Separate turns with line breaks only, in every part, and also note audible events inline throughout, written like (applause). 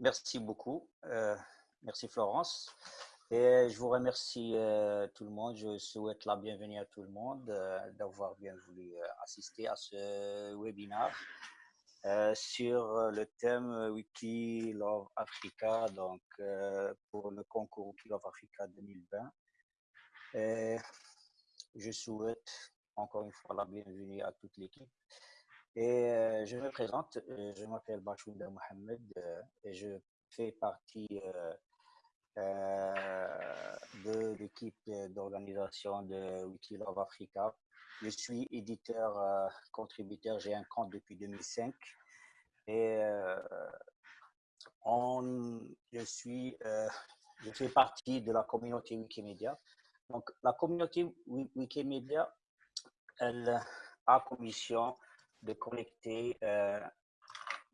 merci beaucoup. Euh, merci Florence. Et je vous remercie euh, tout le monde. Je souhaite la bienvenue à tout le monde euh, d'avoir bien voulu assister à ce webinaire sur le thème Wiki Love Africa, donc pour le concours Wiki Love Africa 2020. Et je souhaite encore une fois la bienvenue à toute l'équipe. Et euh, je me présente, euh, je m'appelle Bachouda Mohamed euh, et je fais partie de l'équipe d'organisation de Wikilove Africa. Je suis éditeur contributeur, j'ai un compte depuis 2005 et on, je suis, je fais partie de la communauté Wikimedia. Donc la communauté Wikimedia, elle a commission de collecter euh,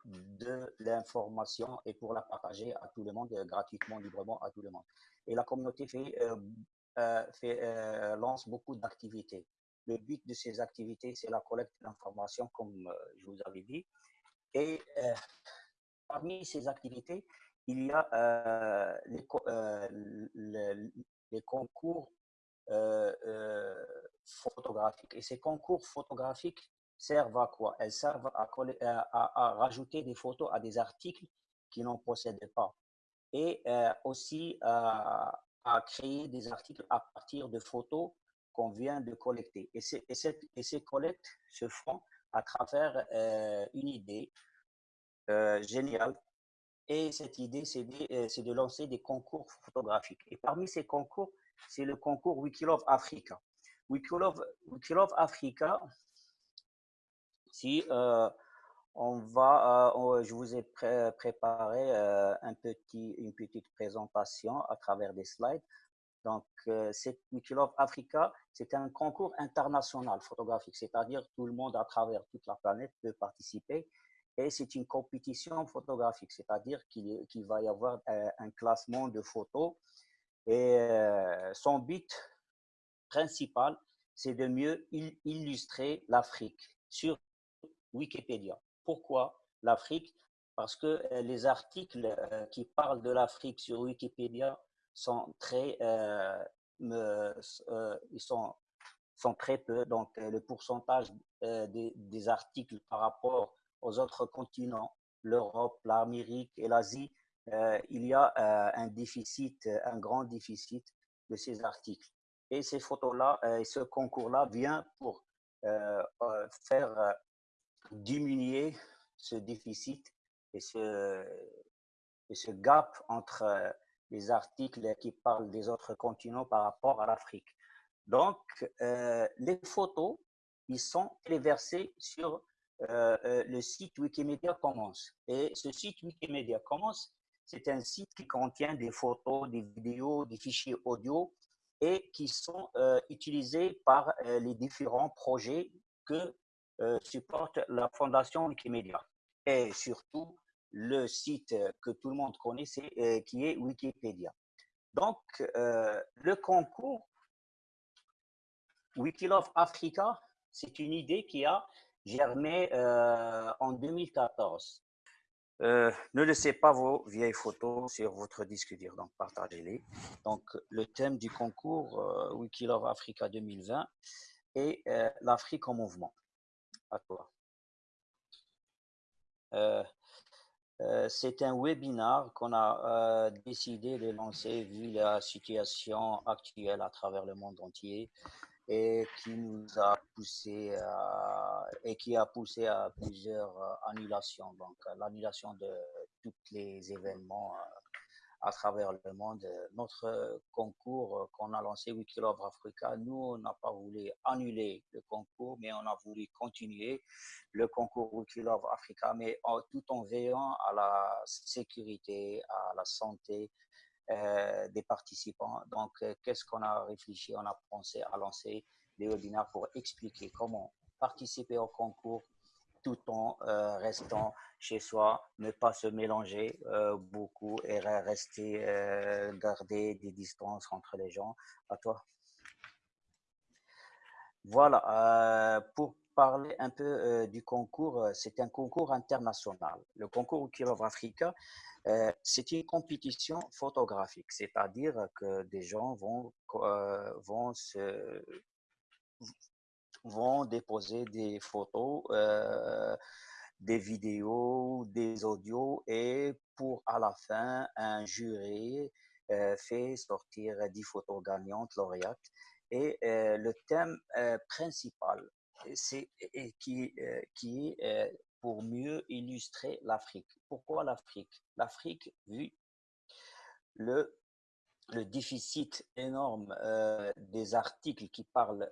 de l'information et pour la partager à tout le monde, euh, gratuitement, librement à tout le monde. Et la communauté fait, euh, fait lance beaucoup d'activités. Le but de ces activités, c'est la collecte d'informations, comme je vous avais dit. Et parmi ces activités, il y a les, les, concours photographiques. Et ces concours photographiques servent à quoi? Elles servent à, à, rajouter des photos à des articles qui n'en possèdent pas. Et euh, aussi à, créer des articles à partir de photos qu'on vient de collecter. Et, ces collectes se font à travers euh, une idée euh, géniale. Et cette idée, c'est de, lancer des concours photographiques. Et parmi ces concours, c'est le concours Wikilove Africa. Wikilove Africa, si euh, on va, euh, je vous ai préparé euh, un petit, une petite présentation à travers des slides. Donc, c'est Wikilove Africa, c'est un concours international photographique, c'est-à-dire tout le monde à travers toute la planète peut participer. Et c'est une compétition photographique, c'est-à-dire qu'il va y avoir un classement de photos. Et son but principal, c'est de mieux illustrer l'Afrique sur Wikipédia. Pourquoi l'Afrique? Parce que euh, les articles euh, qui parlent de l'Afrique sur Wikipédia sont très, euh, ils sont, sont très peu. Donc, le pourcentage des, articles par rapport aux autres continents, l'Europe, l'Amérique et l'Asie, il y a un déficit, un grand déficit de ces articles. Et ces photos-là, et ce concours-là vient pour faire diminuer ce déficit et ce, gap entre euh, les articles qui parlent des autres continents par rapport à l'Afrique. Donc, euh, les photos, ils sont téléversées sur euh, le site Wikimedia Commons. Et ce site Wikimedia Commons, c'est un site qui contient des photos, des vidéos, des fichiers audio et qui sont utilisés par les différents projets que supporte la fondation Wikimedia et surtout le site que tout le monde connaît, c'est, euh, qui est Wikipédia. Donc, euh, le concours Wikilove Africa, c'est une idée qui a germé en 2014. ne laissez pas vos vieilles photos sur votre disque dur, donc partagez-les. Donc, le thème du concours Wikilove Africa 2020 est l'Afrique en mouvement à. Euh, euh, c'est un webinar qu'on a euh, décidé de lancer vu la situation actuelle à travers le monde entier et qui nous a poussé et qui a poussé à plusieurs annulations. Donc, l'annulation de tous les événements à travers le monde. Notre concours qu'on a lancé, Wikilove Africa, nous, on n'a pas voulu annuler le concours, mais on a voulu continuer le concours Wikilove Africa, mais tout en veillant à la sécurité, à la santé euh, des participants. Donc, euh, qu'est-ce qu'on a réfléchi? On a pensé à lancer des webinaires pour expliquer comment participer au concours tout en euh, restant chez soi, ne pas se mélanger euh, beaucoup et rester, euh, garder des distances entre les gens. À toi. Voilà, pour parler un peu du concours. C'est un concours international. Le concours Wikilove Africa, c'est une compétition photographique, c'est-à-dire que des gens vont, vont, se, vont déposer des photos, des vidéos, des audios et pour à la fin, un jury fait sortir 10 photos gagnantes, lauréates. Et le thème principal, c'est qui, qui est pour mieux illustrer l'Afrique. Pourquoi l'Afrique? L'Afrique, vu le, le déficit énorme des articles qui parlent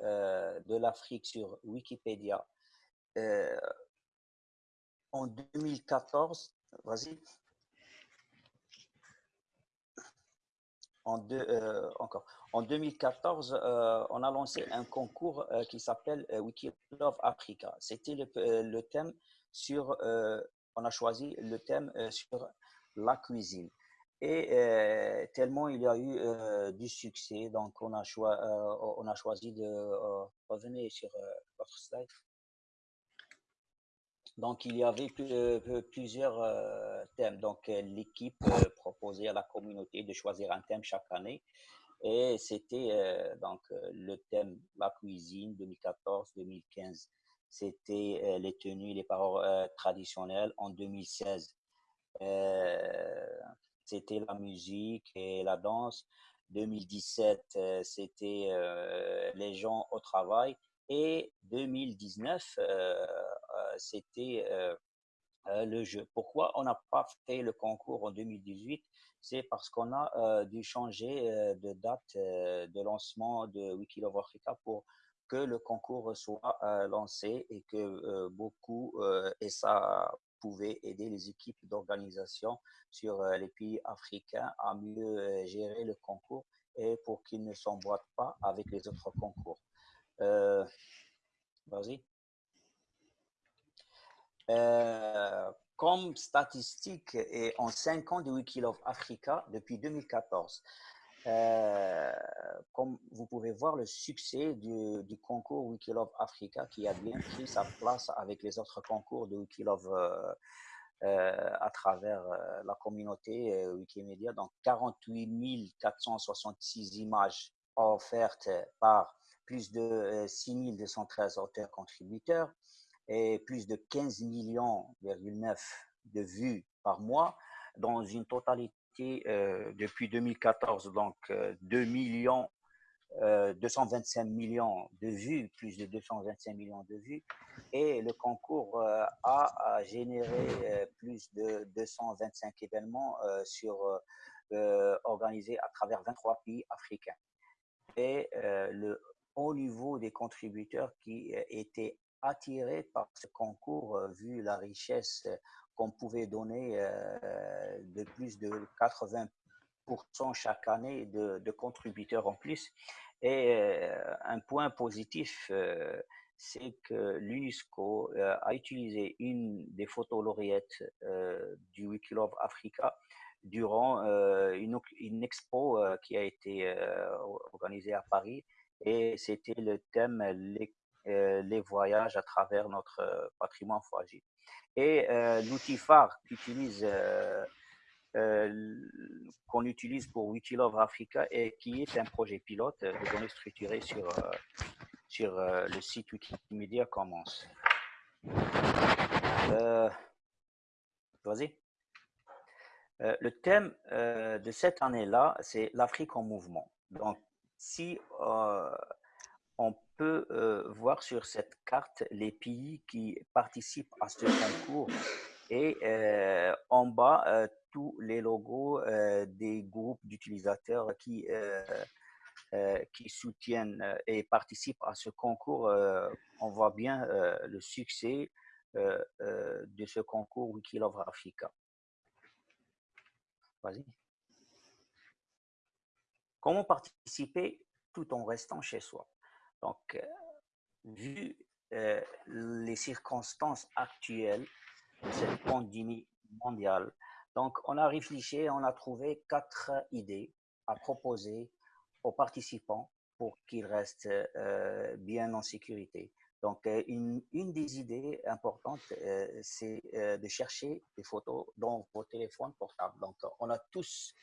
de l'Afrique sur Wikipédia, en 2014, vas-y, en, deux, euh, encore. en 2014, euh, on a lancé un concours euh, qui s'appelle Wikilove Africa. C'était le, le, thème sur, on a choisi le thème sur la cuisine. Et tellement il y a eu du succès, donc on a, a choisi de revenir sur votre slide. Donc, il y avait euh, plusieurs euh, thèmes. Donc, euh, l'équipe proposait à la communauté de choisir un thème chaque année. Et c'était donc le thème la cuisine 2014-2015. C'était les tenues, les paroles traditionnelles en 2016. C'était la musique et la danse. 2017, c'était les gens au travail. Et 2019, c'était euh, euh, le jeu. Pourquoi on n'a pas fait le concours en 2018 C'est parce qu'on a euh, dû changer de date de lancement de Wikilove Africa pour que le concours soit lancé et que beaucoup, et ça pouvait aider les équipes d'organisation sur les pays africains à mieux gérer le concours et pour qu'ils ne s'emboîtent pas avec les autres concours. Vas-y. Euh, comme statistique, et en 5 ans de Wikilove Africa, depuis 2014, euh, comme vous pouvez voir le succès du, concours Wikilove Africa qui a bien pris sa place avec les autres concours de Wikilove euh, euh à travers la communauté Wikimedia. Donc 48 466 images offertes par plus de 6 213 auteurs contributeurs et plus de 15 millions de vues par mois dans une totalité euh, depuis 2014, donc 2 euh, millions, 225 euh, millions de vues, plus de 225 millions de vues, et le concours a, généré plus de 225 événements sur, organisés à travers 23 pays africains. Et le haut niveau des contributeurs qui étaient attiré par ce concours vu la richesse qu'on pouvait donner euh, de plus de 80% chaque année de, contributeurs en plus. Et un point positif, c'est que l'UNESCO a utilisé une des photos lauréates du Wikilove Africa durant une, une, expo qui a été organisée à Paris et c'était le thème euh, les voyages à travers notre euh, patrimoine fragile. Et euh, l'outil phare qu'on utilise pour Wikilove Africa et qui est un projet pilote de données structurées sur, sur le site Wikimedia Commons. Vas-y. le thème de cette année-là, c'est l'Afrique en mouvement. Donc, si on peut euh, voir sur cette carte les pays qui participent à ce concours et euh, en bas euh, tous les logos des groupes d'utilisateurs qui, qui soutiennent et participent à ce concours. on voit bien le succès de ce concours Wikilove Africa. Vas-y. Comment participer tout en restant chez soi? Donc, euh, vu euh, les circonstances actuelles de cette pandémie mondiale, donc on a réfléchi, on a trouvé quatre idées à proposer aux participants pour qu'il reste bien en sécurité. Donc, une, des idées importantes, c'est de chercher des photos dans vos téléphones portables. Donc, on a tous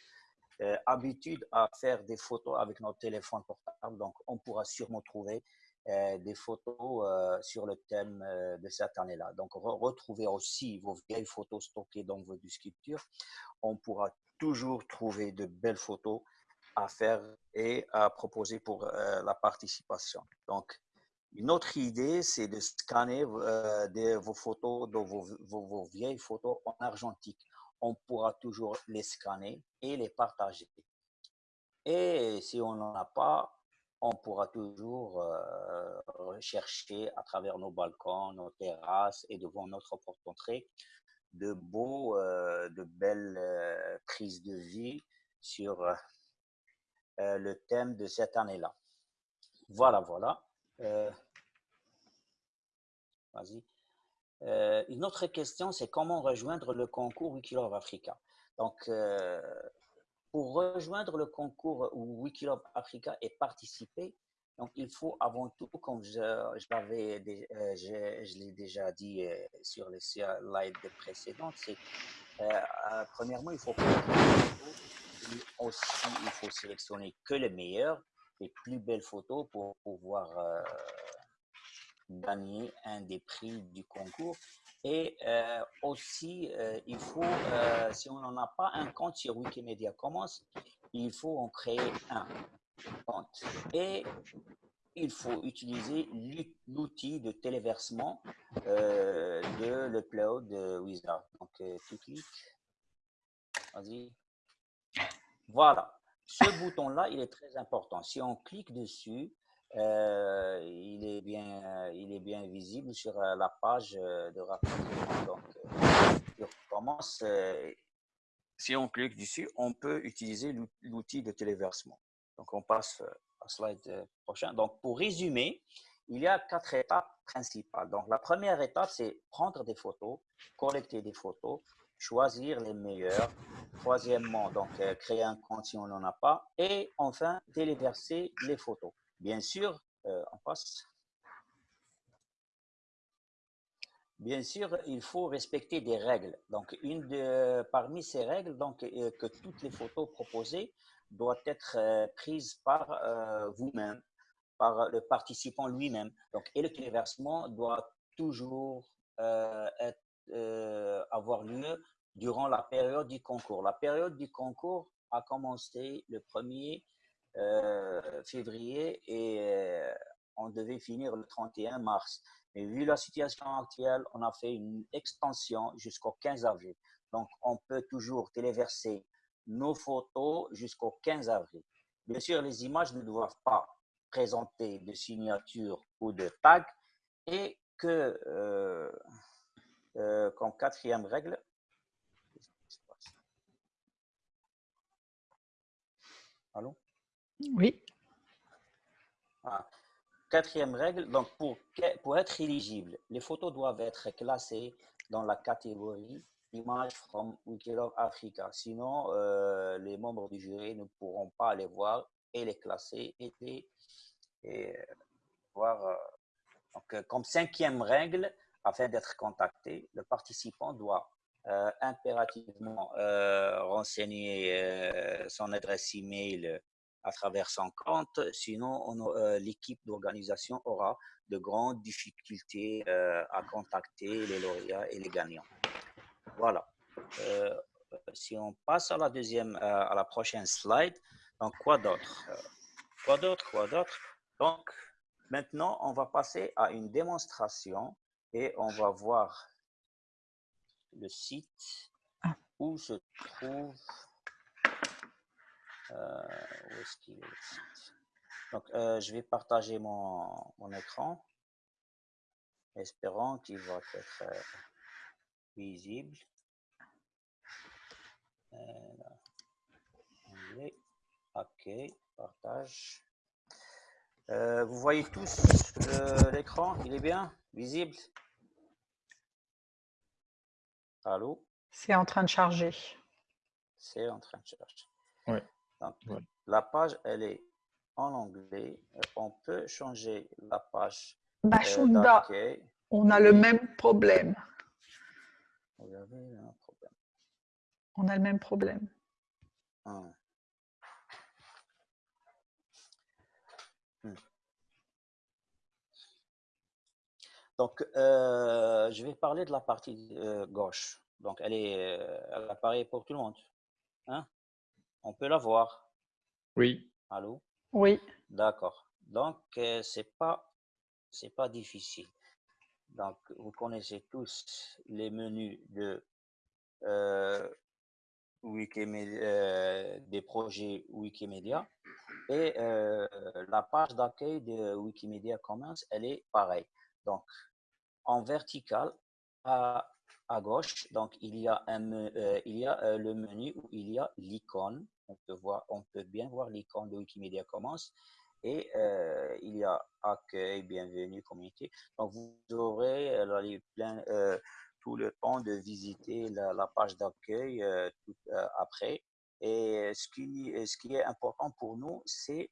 habitude à faire des photos avec notre téléphone portable. Donc, on pourra sûrement trouver des photos sur le thème de cette année-là. Donc, retrouver aussi vos vieilles photos stockées dans vos sculptures. On pourra toujours trouver de belles photos à faire et à proposer pour la participation. Donc, une autre idée, c'est de scanner vos photos, vos, vieilles photos en argentique. On pourra toujours les scanner et les partager. Et si on n'en a pas, on pourra toujours euh, rechercher à travers nos balcons, nos terrasses et devant notre porte-entrée de beaux, euh, de belles euh, prises de vie sur le thème de cette année-là. Voilà, voilà. Vas-y. Une autre question, c'est comment rejoindre le concours Wikilove Africa. Donc, pour rejoindre le concours Wikilove Africa et participer, donc il faut avant tout, comme je, euh, l'ai déjà dit euh, sur les slides précédentes, c'est euh, premièrement il faut aussi il faut sélectionner que les meilleures, les plus belles photos pour pouvoir gagner un des prix du concours. Et euh, aussi, euh, il faut, euh, si on n'en a pas un compte sur Wikimedia Commons, il faut en créer un compte. Et il faut utiliser l'outil de téléversement de l'upload Wizard. Donc, tu cliques. Vas-y. Voilà. Ce bouton-là, il est très important. Si on clique dessus, il, est bien, il est bien visible sur euh, la page euh, de rapatriement. Donc, commence, si on clique dessus, on peut utiliser l'outil de téléversement. Donc, on passe à slide prochain. Donc, pour résumer, il y a quatre étapes principales. Donc, la première étape, c'est prendre des photos, collecter des photos, choisir les meilleures. Troisièmement, donc, créer un compte si on n'en a pas. Et enfin, téléverser les photos. Bien sûr, euh, on passe. Bien sûr, il faut respecter des règles. Donc, une de, parmi ces règles, donc, euh, que toutes les photos proposées doivent être euh, prises par vous-même, par le participant lui-même. Donc, et le téléversement doit toujours avoir lieu durant la période du concours. La période du concours a commencé le 1er euh, février et euh, on devait finir le 31 mars. Mais vu la situation actuelle, on a fait une extension jusqu'au 15 avril. Donc, on peut toujours téléverser nos photos jusqu'au 15 avril. Bien sûr, les images ne doivent pas présenter de signature ou de tag et que, euh, comme quatrième règle, Allô?
Oui.
Ah. Quatrième règle, donc pour, pour être éligible, les photos doivent être classées dans la catégorie Image from Wikilove Africa. Sinon, euh, les membres du jury ne pourront pas les voir et les classer et, et voir. Euh, donc, euh, comme cinquième règle, afin d'être contacté, le participant doit impérativement renseigner son adresse email à travers son compte. Sinon, euh, l'équipe d'organisation aura de grandes difficultés euh, à contacter les lauréats et les gagnants. Voilà. Euh, si on passe à la deuxième, à la prochaine slide, donc quoi d'autre? Quoi d'autre Quoi d'autre? Donc, maintenant, on va passer à une démonstration et on va voir le site ah. où se trouve où est-ce qu'il est, Donc, euh, je vais partager mon, mon écran, espérant qu'il va être euh, visible. OK, partage. vous voyez tous l'écran, il est bien? Visible? Allô?
C'est en train de charger.
C'est en train de charger.
Oui.
La page, elle est en anglais, on peut changer la page
Bachunda,
d'accueil.
on a le même problème.
Vous avez un problème.
On a le même problème.
Ah. Hmm. Donc, euh, je vais parler de la partie euh, gauche. Donc, elle, est, euh, elle apparaît pour tout le monde. Hein? On peut la voir.
Oui.
Allô?
Oui,
D'accord. Donc, euh, c'est pas, c'est pas difficile. Donc, vous connaissez tous les menus de euh, Wikimedia, euh, des projets Wikimedia. Et euh, la page d'accueil de Wikimedia Commons, elle est pareille. Donc, en vertical, à, à gauche, donc il y a, euh, euh, le menu où il y a l'icône. On peut voir, on peut bien voir l'icône de Wikimedia Commons. Et euh, il y a accueil, bienvenue, communauté. Donc, vous aurez tout le temps de visiter la, page d'accueil après. Et ce qui, ce qui est important pour nous, c'est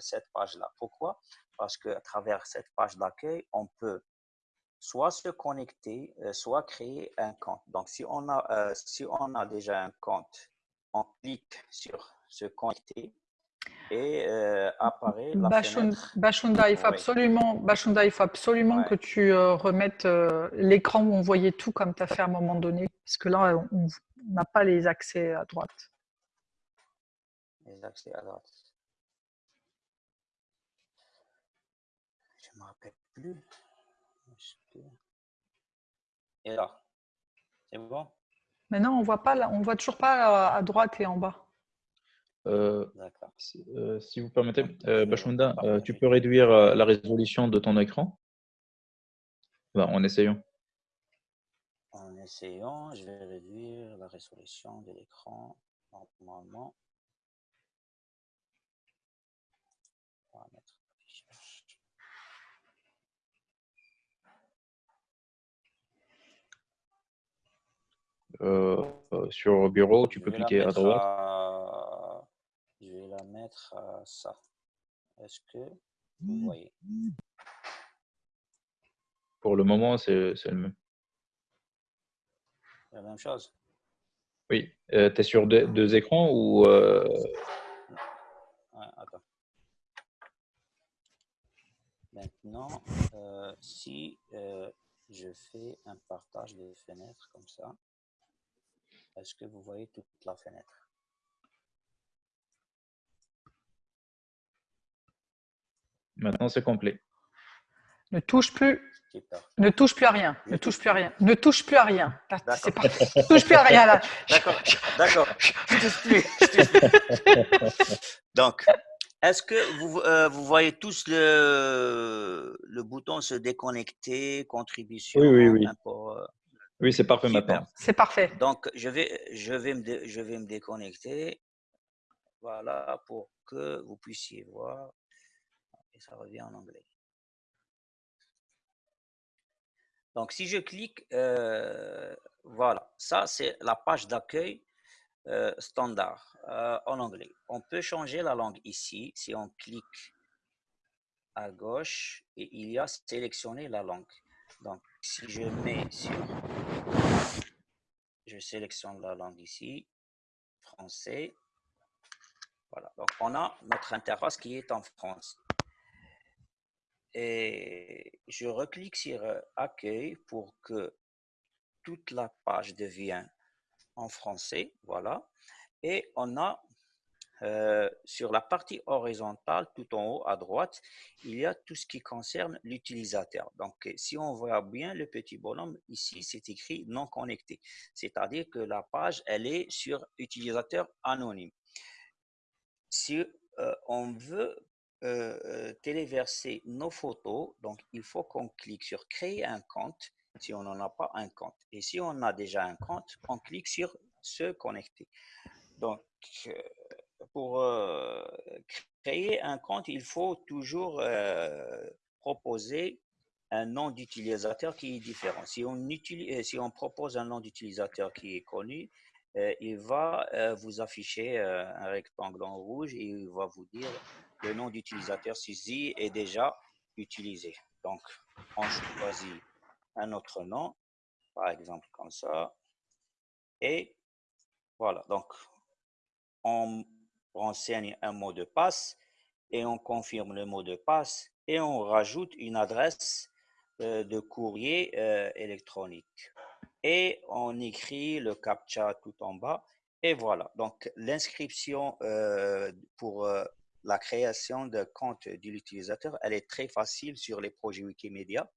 cette page-là. Pourquoi? Parce qu'à travers cette page d'accueil, on peut soit se connecter, euh, soit créer un compte. Donc, si on a, euh, si on a déjà un compte, on clique sur se connecter et euh, apparaît la fenêtre.
Bachunda, il faut
Oui.
absolument, il faut absolument
Ouais.
que tu euh, remettes l'écran où on voyait tout comme tu as fait à un moment donné. Parce que là, on on n'a pas les accès à droite.
Les accès à droite. Je ne me rappelle plus. Et là, c'est bon?
Mais non, on voit pas là, on voit toujours pas euh, à droite et en bas.
Euh,
D'accord.
si, euh, si vous permettez, euh,
pardon,
euh, tu peux réduire euh, la résolution de ton écran? Bah, En essayant.
En essayant, je vais réduire la résolution de l'écran. Normalement, on va mettre affichage.
Euh, euh, sur Bureau, tu peux cliquer à droite.
à- Je vais la mettre à ça. Est-ce que vous voyez?
Pour le moment, c'est le même.
la même chose?
Oui. tu es sur deux, deux écrans ou euh,
Ouais, attends. Maintenant, euh, si euh, je fais un partage de fenêtres comme ça, est-ce que vous voyez toute la fenêtre
maintenant c'est complet
Ne touche plus, ne touche plus à rien. Ne touche plus à rien. Ne touche plus à rien. C'est parti. Ne touche plus à rien là.
D'accord, d'accord. Je touche plus, je touche plus. Donc, est-ce que vous, euh, vous voyez tous le, le bouton se déconnecter, contribution,
Oui, oui, oui.
import, euh,
Oui, c'est parfait
Super.
maintenant.
C'est parfait.
Donc, je vais, je, vais me dé- je vais me déconnecter. Voilà, pour que vous puissiez voir. Et ça revient en anglais. Donc, si je clique, euh, voilà, ça c'est la page d'accueil euh, standard euh, en anglais. On peut changer la langue ici si on clique à gauche et il y a sélectionner la langue. Donc, si je mets sur, je sélectionne la langue ici, français. Voilà, donc on a notre interface qui est en France. Et je reclique sur euh, accueil pour que toute la page devienne en français. Voilà. Et on a euh, sur la partie horizontale, tout en haut à droite, il y a tout ce qui concerne l'utilisateur. Donc, si on voit bien le petit bonhomme ici, c'est écrit non connecté. C'est-à-dire que la page, elle est sur utilisateur anonyme. Si euh, on veut euh, téléverser nos photos, donc il faut qu'on clique sur créer un compte si on n'en a pas un compte. Et si on a déjà un compte, on clique sur se connecter. Donc, pour euh, créer un compte, il faut toujours euh, proposer un nom d'utilisateur qui est différent. Si on, utilise, si on propose un nom d'utilisateur qui est connu, euh, il va euh, vous afficher euh, un rectangle en rouge et il va vous dire le nom d'utilisateur Suzy est déjà utilisé. Donc, on choisit un autre nom, par exemple comme ça. Et voilà, donc on renseigne un mot de passe et on confirme le mot de passe et on rajoute une adresse euh, de courrier euh, électronique. Et on écrit le CAPTCHA tout en bas. Et voilà, donc l'inscription euh, pour la création de compte de l'utilisateur, elle est très facile sur les projets Wikimedia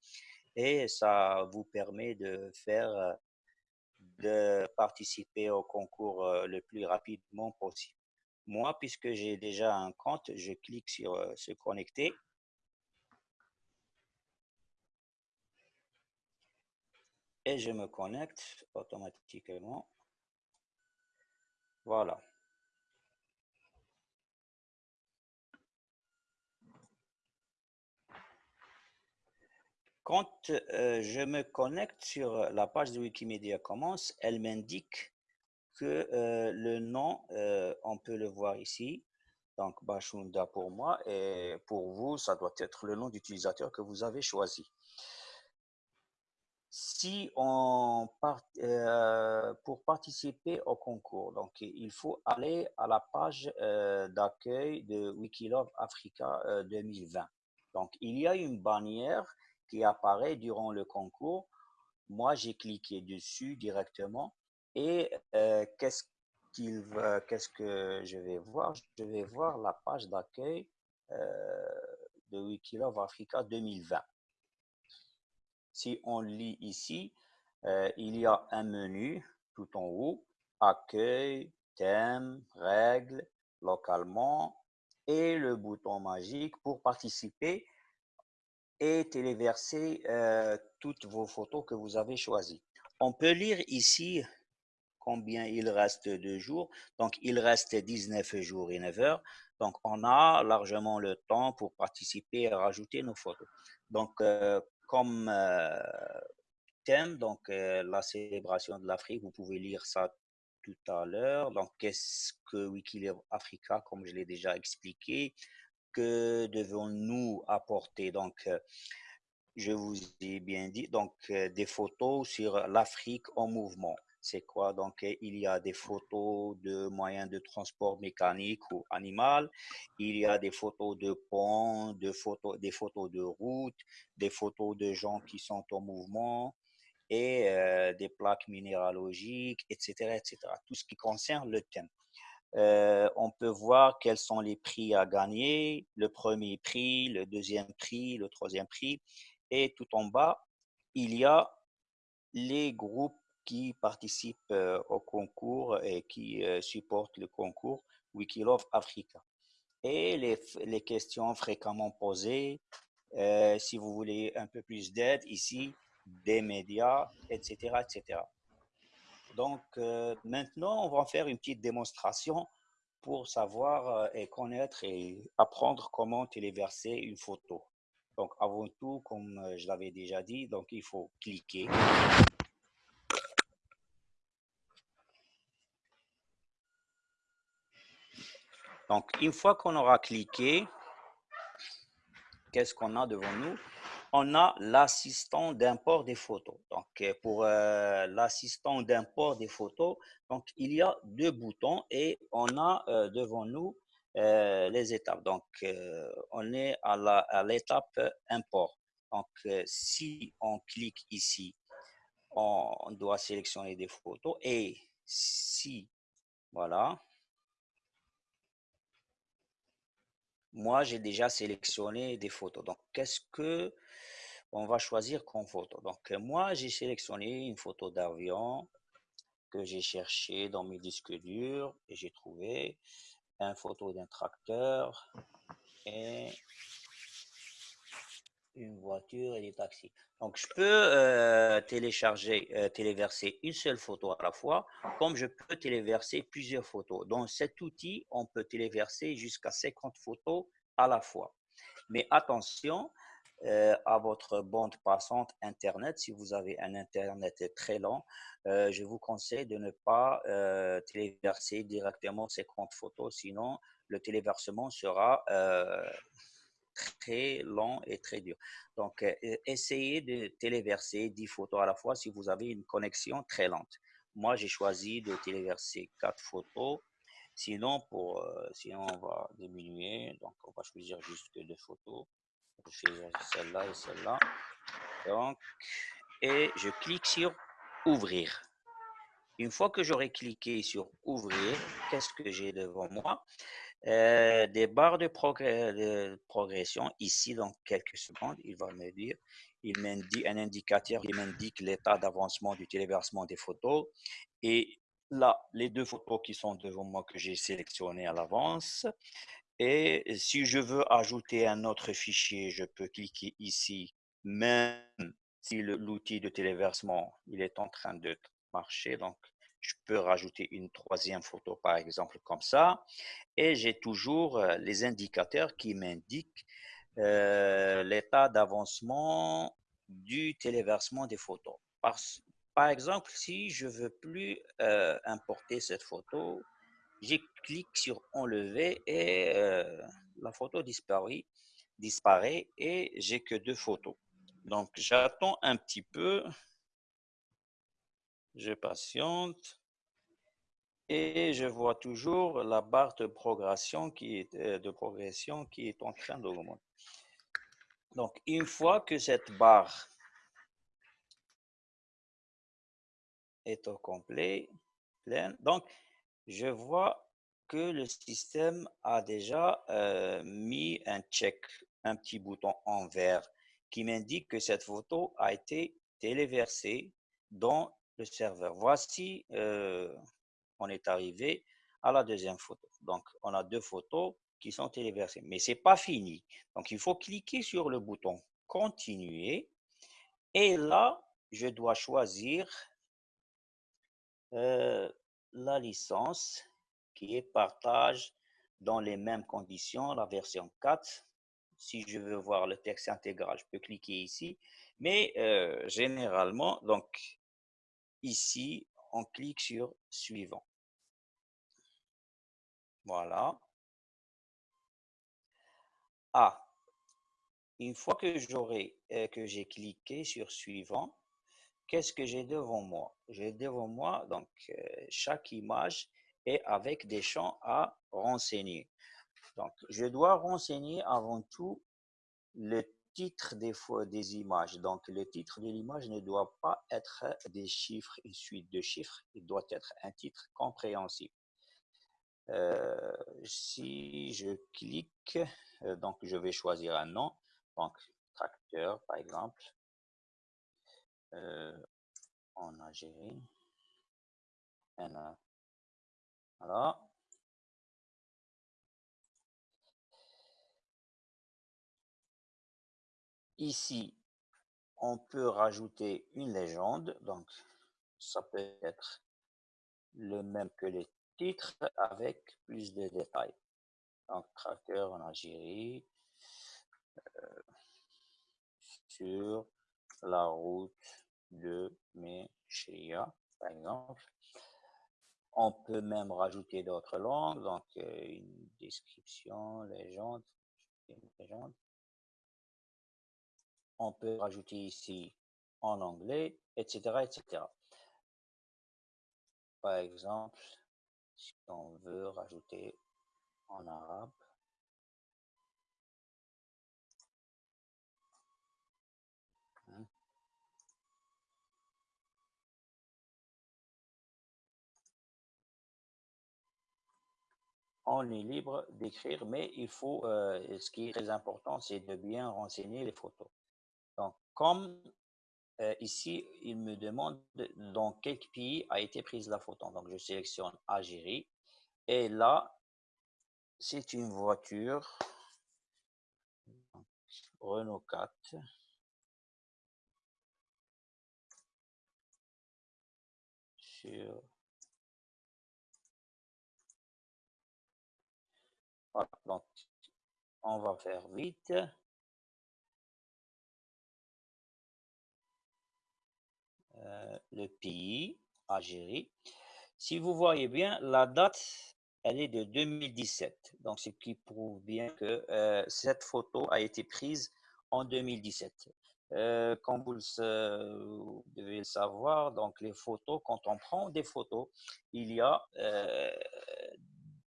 et ça vous permet de faire, de participer au concours le plus rapidement possible. Moi, puisque j'ai déjà un compte, je clique sur euh, se connecter. Et je me connecte automatiquement. Voilà. Quand euh, je me connecte sur la page de Wikimedia Commons, elle m'indique que euh, le nom, euh, on peut le voir ici. Donc, Bashunda pour moi et pour vous, ça doit être le nom d'utilisateur que vous avez choisi. Si on part, euh, pour participer au concours, donc il faut aller à la page d'accueil de Wikilove Africa 2020. Donc, il y a une bannière qui apparaît durant le concours. Moi, j'ai cliqué dessus directement et qu'est-ce qu'il qu'est-ce que je vais voir? Je vais voir la page d'accueil de Wikilove Africa 2020. Si on lit ici, il y a un menu tout en haut, accueil, thème, règles, localement, et le bouton magique pour participer et téléverser toutes vos photos que vous avez choisies. On peut lire ici combien il reste de jours. Donc, il reste 19 jours et 9 heures. Donc, on a largement le temps pour participer et rajouter nos photos. Donc, euh, comme euh, thème, donc euh, la célébration de l'Afrique, vous pouvez lire ça tout à l'heure. Donc, qu'est-ce que Wikileaks Africa, comme je l'ai déjà expliqué, que devons-nous apporter? Donc, je vous ai bien dit, donc des photos sur l'Afrique en mouvement c'est quoi? Donc, il y a des photos de moyens de transport mécanique ou animal, il y a des photos de ponts, de photos, des photos de routes, des photos de gens qui sont en mouvement et euh, des plaques minéralogiques, etc., etc. Tout ce qui concerne le thème. Euh, on peut voir quels sont les prix à gagner, le premier prix, le deuxième prix, le troisième prix. Et tout en bas, il y a les groupes qui participent euh, au concours et qui euh, supportent le concours Wikilove Africa. Et les, les questions fréquemment posées, euh, si vous voulez un peu plus d'aide ici, des médias, etc. etc. Donc maintenant, on va faire une petite démonstration pour savoir et connaître et apprendre comment téléverser une photo. Donc avant tout, comme je l'avais déjà dit, donc il faut cliquer Donc, une fois qu'on aura cliqué, qu'est-ce qu'on a devant nous? On a l'assistant d'import des photos. Donc, euh, pour euh, l'assistant d'import des photos, donc, il y a deux boutons et on a euh, devant nous les étapes. Donc, on est à l'étape import. Donc, si on clique ici, on doit sélectionner des photos et si, voilà, moi, j'ai déjà sélectionné des photos. Donc, qu'est-ce que on va choisir comme photo? Donc, moi, j'ai sélectionné une photo d'avion que j'ai cherché dans mes disques durs et j'ai trouvé une photo d'un tracteur et une voiture et des taxis. Donc, je peux euh, télécharger, euh, téléverser une seule photo à la fois, comme je peux téléverser plusieurs photos. Dans cet outil, on peut téléverser jusqu'à 50 photos à la fois. Mais attention euh, à votre bande passante Internet. Si vous avez un Internet très lent, je vous conseille de ne pas téléverser directement 50 photos, sinon le téléversement sera très long et très dur. Donc, euh, essayez de téléverser 10 photos à la fois si vous avez une connexion très lente. Moi, j'ai choisi de téléverser 4 photos. Sinon, pour, euh, sinon, on va diminuer. Donc, on va choisir juste que deux photos. Je fais celle-là et celle-là. Donc, et je clique sur ouvrir. Une fois que j'aurai cliqué sur ouvrir, qu'est-ce que j'ai devant moi? Euh, Des barres de, de, progression. Ici, dans quelques secondes, il va me dire, il m'indique un indicateur qui m'indique l'état d'avancement du téléversement des photos. Et là, les deux photos qui sont devant moi que j'ai sélectionnées à l'avance. Et si je veux ajouter un autre fichier, je peux cliquer ici, même si l'outil de téléversement il est en train de marcher. Donc, je peux rajouter une troisième photo, par exemple, comme ça. Et j'ai toujours euh, les indicateurs qui m'indiquent euh, l'état d'avancement du téléversement des photos. Par, exemple, si je veux plus euh, importer cette photo, je clique sur enlever et la photo disparaît, disparaît et j'ai que deux photos. Donc, j'attends un petit peu. Je patiente. Et je vois toujours la barre de progression qui est, euh, de progression qui est en train d'augmenter. Donc, une fois que cette barre est au complet, pleine, donc, je vois que le système a déjà euh, mis un check, un petit bouton en vert qui m'indique que cette photo a été téléversée dans le serveur. Voici, euh, on est arrivé à la deuxième photo. Donc, on a deux photos qui sont téléversées, mais c'est pas fini. Donc, il faut cliquer sur le bouton continuer et là, je dois choisir euh, la licence qui est partage dans les mêmes conditions, la version 4 si je veux voir le texte intégral, je peux cliquer ici. Mais euh, généralement, donc ici, on clique sur suivant. Voilà. Ah, une fois que j'aurai euh, que j'ai cliqué sur suivant, qu'est-ce que j'ai devant moi? J'ai devant moi donc euh, chaque image est avec des champs à renseigner. Donc, je dois renseigner avant tout le titre des, des images. Donc, le titre de l'image ne doit pas être des chiffres, une suite de chiffres. Il doit être un titre compréhensible. Euh, si je clique, euh, donc je vais choisir un nom. Donc, tracteur, par exemple. Euh, en Algérie. Voilà. Ici, on peut rajouter une légende, donc ça peut être le même que les titres avec plus de détails. Donc, tracteur en Algérie, euh, sur la route de Mechia, par exemple. On peut même rajouter d'autres langues, donc euh, une description, légende, légende. On peut rajouter ici en anglais, etc., etc. Par exemple, si on veut rajouter en arabe, hein? on est libre d'écrire, mais il faut, euh, ce qui est très important, c'est de bien renseigner les photos. Donc, comme euh, ici, il me demande dans quel pays a été prise la photo. Donc, je sélectionne Algérie. Et là, c'est une voiture Renault 4. Sur voilà, donc on va faire vite. Euh, le pays, Algérie. Si vous voyez bien, la date, elle est de 2017. Donc, ce qui prouve bien que euh, cette photo a été prise en 2017. Euh, comme vous, le, devez le savoir, donc les photos, quand on prend des photos, il y a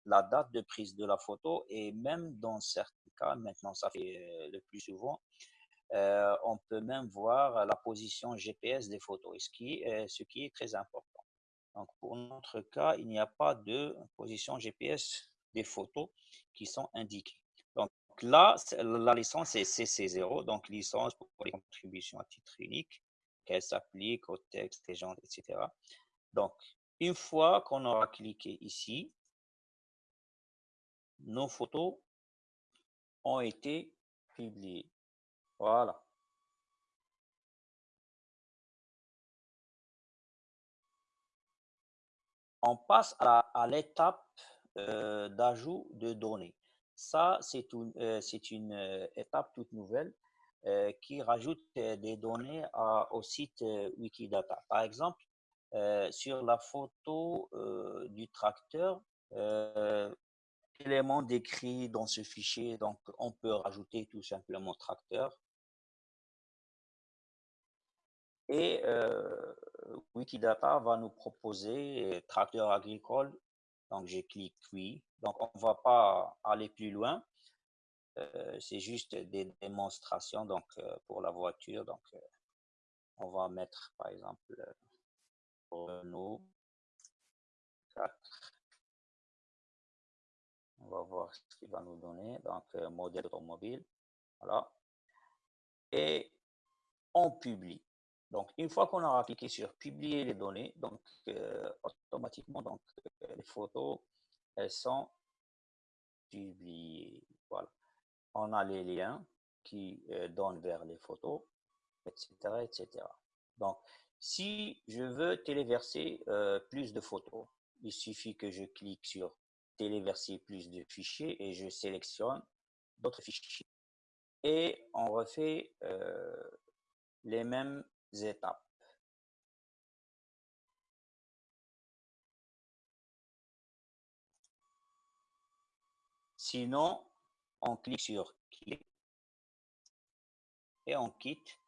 la date de prise de la photo et même dans certains cas, maintenant ça fait le plus souvent, on peut même voir la position GPS des photos, ce qui, ce qui est très important. Donc, pour notre cas, il n'y a pas de position GPS des photos qui sont indiquées. Donc là, la licence est CC0, donc licence pour les contributions à titre unique, qu'elle s'applique au texte, les gens, etc. Donc, une fois qu'on aura cliqué ici, nos photos ont été publiées. Voilà. on passe à, l'étape euh, d'ajout de données. Ça, c'est une, euh, euh, étape toute nouvelle qui rajoute des données au site Wikidata. Par exemple, sur la photo du tracteur, élément décrit dans ce fichier, donc on peut rajouter tout simplement tracteur. Et Wikidata va nous proposer tracteur agricole. Donc, je clique oui. Donc, on ne va pas aller plus loin. c'est juste des démonstrations donc, pour la voiture. Donc, on va mettre, par exemple, Renault 4. On va voir ce qu'il va nous donner. Donc, modèle automobile. Voilà. Et on publie. Donc, une fois qu'on aura cliqué sur publier les données, donc euh, automatiquement, donc euh, les photos, elles sont publiées. Voilà. On a les liens qui euh, donnent vers les photos, etc., etc. Donc, si je veux téléverser plus de photos, il suffit que je clique sur téléverser plus de fichiers et je sélectionne d'autres fichiers. Et on refait les mêmes étapes. Sinon, on clique sur clic et on quitte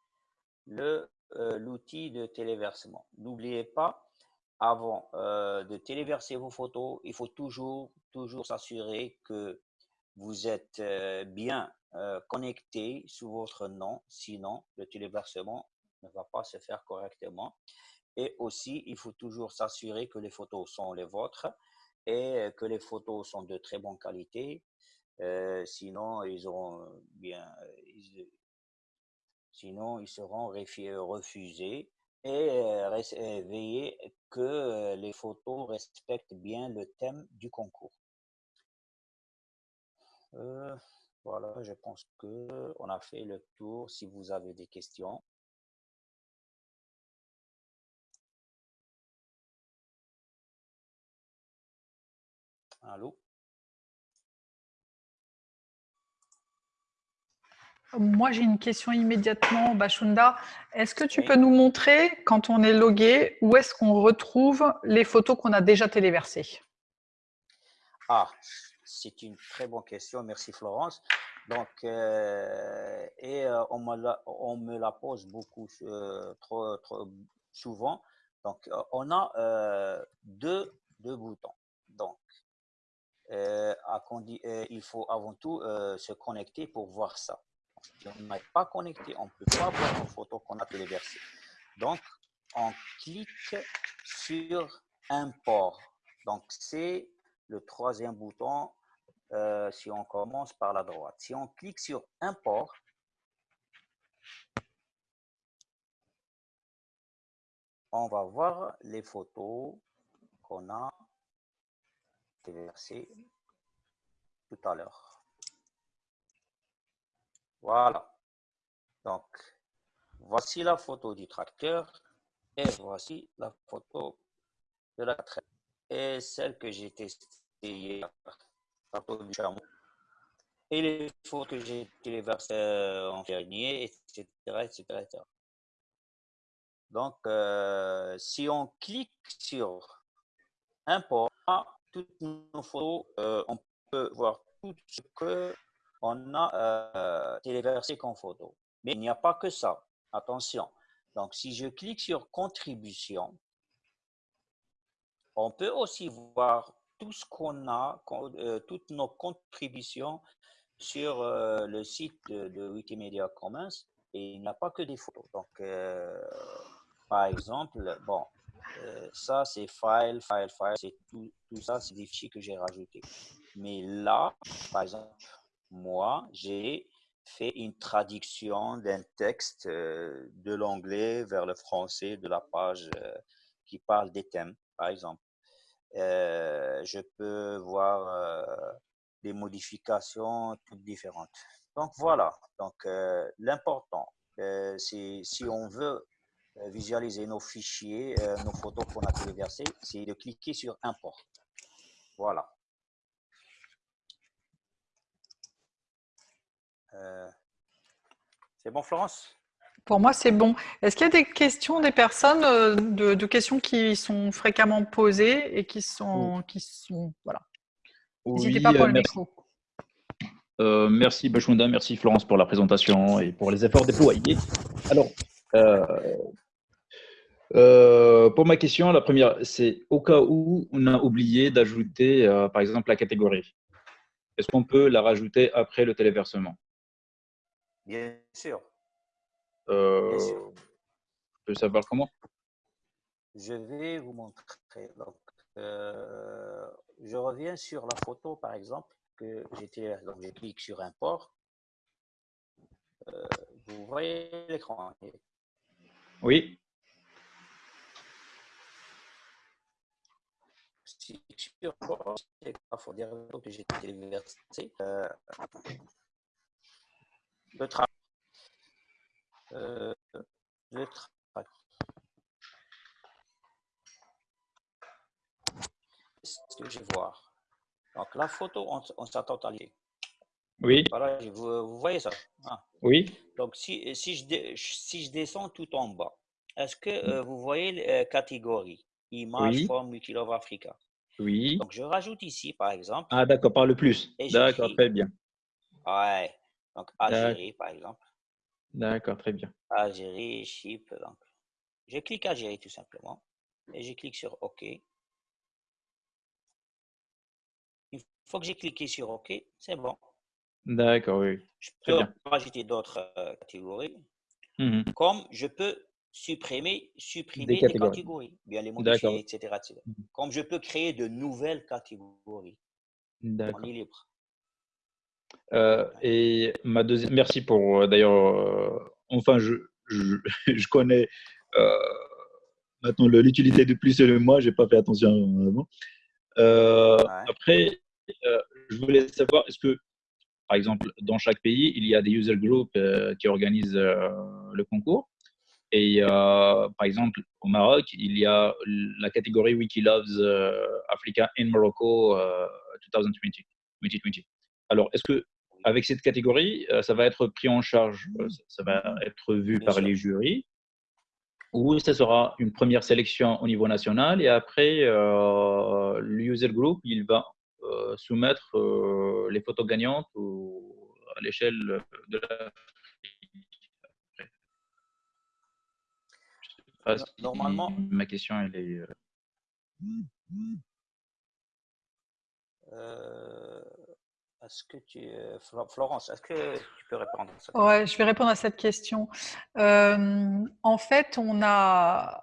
euh, l'outil de téléversement. N'oubliez pas, avant euh, de téléverser vos photos, il faut toujours, toujours s'assurer que vous êtes euh, bien connecté sous votre nom. Sinon, le téléversement ne va pas se faire correctement. Et aussi, il faut toujours s'assurer que les photos sont les vôtres et que les photos sont de très bonne qualité. Euh, sinon, ils bien, sinon ils seront refusés. Et euh, veillez que les photos respectent bien le thème du concours. Euh, voilà, je pense que on a fait le tour. Si vous avez des questions. Allô?
Moi, j'ai une question immédiatement, Bachunda. Est-ce que tu peux nous montrer, quand on est logué, où est-ce qu'on retrouve les photos qu'on a déjà téléversées?
Ah, c'est une très bonne question. Merci, Florence. Donc, euh, et euh, on, me la, on, me la, pose beaucoup, euh, trop, trop, souvent. Donc, on a deux, deux boutons. Euh, euh, il faut avant tout euh, se connecter pour voir ça. Si on n'est pas connecté, on ne peut pas voir nos photos qu'on a téléversées. Donc, on clique sur Import. Donc, c'est le troisième bouton si on commence par la droite. Si on clique sur Import, on va voir les photos qu'on a versé tout à l'heure. Voilà. Donc, voici la photo du tracteur et voici la photo de la traite. Et celle que j'ai testée hier, la photo du chameau. Et les photos que j'ai téléversées en dernier, etc., etc., etc. Donc, euh, si on clique sur import, toutes nos photos, on peut voir tout ce qu'on a téléversé comme photo. Mais il n'y a pas que ça. Attention. Donc, si je clique sur contribution, on peut aussi voir tout ce qu'on a, toutes nos contributions sur le site de, Wikimedia Commons et il n'y a pas que des photos. Donc, par exemple, bon, ça c'est file, file, file, c'est tout, tout ça, c'est des fichiers que j'ai rajoutés. Mais là, par exemple, moi, j'ai fait une traduction d'un texte de l'anglais vers le français de la page qui parle des thèmes, par exemple. je peux voir des modifications toutes différentes. Donc voilà, donc euh, l'important, euh, c'est si on veut euh, visualiser nos fichiers, nos photos qu'on a téléversées, c'est de cliquer sur import. Voilà. c'est bon Florence?
Pour moi, c'est bon. Est-ce qu'il y a des questions des personnes, de, questions qui sont fréquemment posées et qui sont, qui sont voilà, N'hésitez pas pour le
merci.
micro.
Euh, merci Bachunda, merci Florence pour la présentation et pour les efforts déployés. Alors, euh, euh, pour ma question, la première, c'est au cas où on a oublié d'ajouter, par exemple, la catégorie. Est-ce qu'on peut la rajouter après le téléversement?
Bien sûr.
Bien sûr. Je peux savoir comment?
Je vais vous montrer. Donc, je reviens sur la photo, par exemple, que j'étais, donc je clique sur import. Euh, vous voyez l'écran
Oui.
Si sur il faut dire que j'ai téléversé euh, le travail. Euh, le travail. ce que je vais voir? Donc, la photo, on, s'attend à lire.
Oui.
Voilà, vous, voyez ça?
Ah. Oui.
Donc, si, si, je, si je descends tout en bas, est-ce que euh, vous voyez euh, catégorie Image, oui. forme, Multilove Africa
Oui.
Donc, je rajoute ici, par exemple.
Ah, d'accord, par le plus. D'accord, très bien.
Ouais. Donc, Algérie, par exemple.
D'accord, très bien.
Algérie, Chypre. Donc, je clique Algérie tout simplement. Et je clique sur OK. faut que j'ai cliqué sur OK, c'est bon.
D'accord, oui.
Je peux rajouter d'autres euh, catégories. Mmh Comme je peux supprimer, supprimer des catégories. bien les modifier, etc., mmh Comme je peux créer de nouvelles catégories. Libre.
Euh, et ma deuxième, merci pour euh, d'ailleurs, enfin, je, je, (laughs) je connais maintenant l'utilité de plus et moi, j'ai pas fait attention avant. Après, euh, je voulais savoir, est-ce que, par exemple, dans chaque pays, il y a des user groups euh, qui organisent euh, le concours? Et par exemple, au Maroc, il y a la catégorie Wiki Loves Africa in Morocco 2020, Alors, est-ce que avec cette catégorie, ça va être pris en charge, ça va être vu par les jurys, ou ça sera une première sélection au niveau national et après, le user group, il va euh, soumettre euh, les photos gagnantes à l'échelle de la
Normalement,
ma question elle est.
Euh, est-ce que tu, Florence, est-ce que tu peux répondre à
ça Ouais, je vais répondre à cette question. en fait, on a,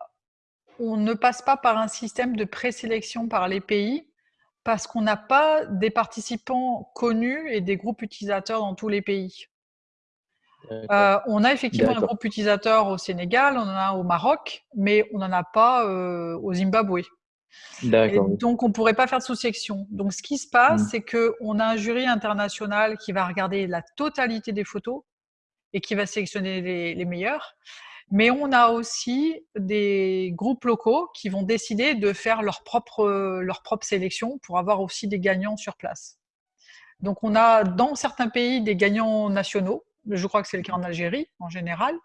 on ne passe pas par un système de présélection par les pays parce qu'on n'a pas des participants connus et des groupes utilisateurs dans tous les pays. Euh, on a effectivement un groupe utilisateur au Sénégal, on en a au Maroc, mais on n'en a pas euh, au Zimbabwe. Donc, on ne pourrait pas faire de sous-section. Donc, ce qui se passe, mmh. c'est qu'on a un jury international qui va regarder la totalité des photos et qui va sélectionner les, les meilleures. Mais on a aussi des groupes locaux qui vont décider de faire leur propre, leur propre sélection pour avoir aussi des gagnants sur place. Donc on a dans certains pays des gagnants nationaux, je crois que c'est le cas en Algérie en général.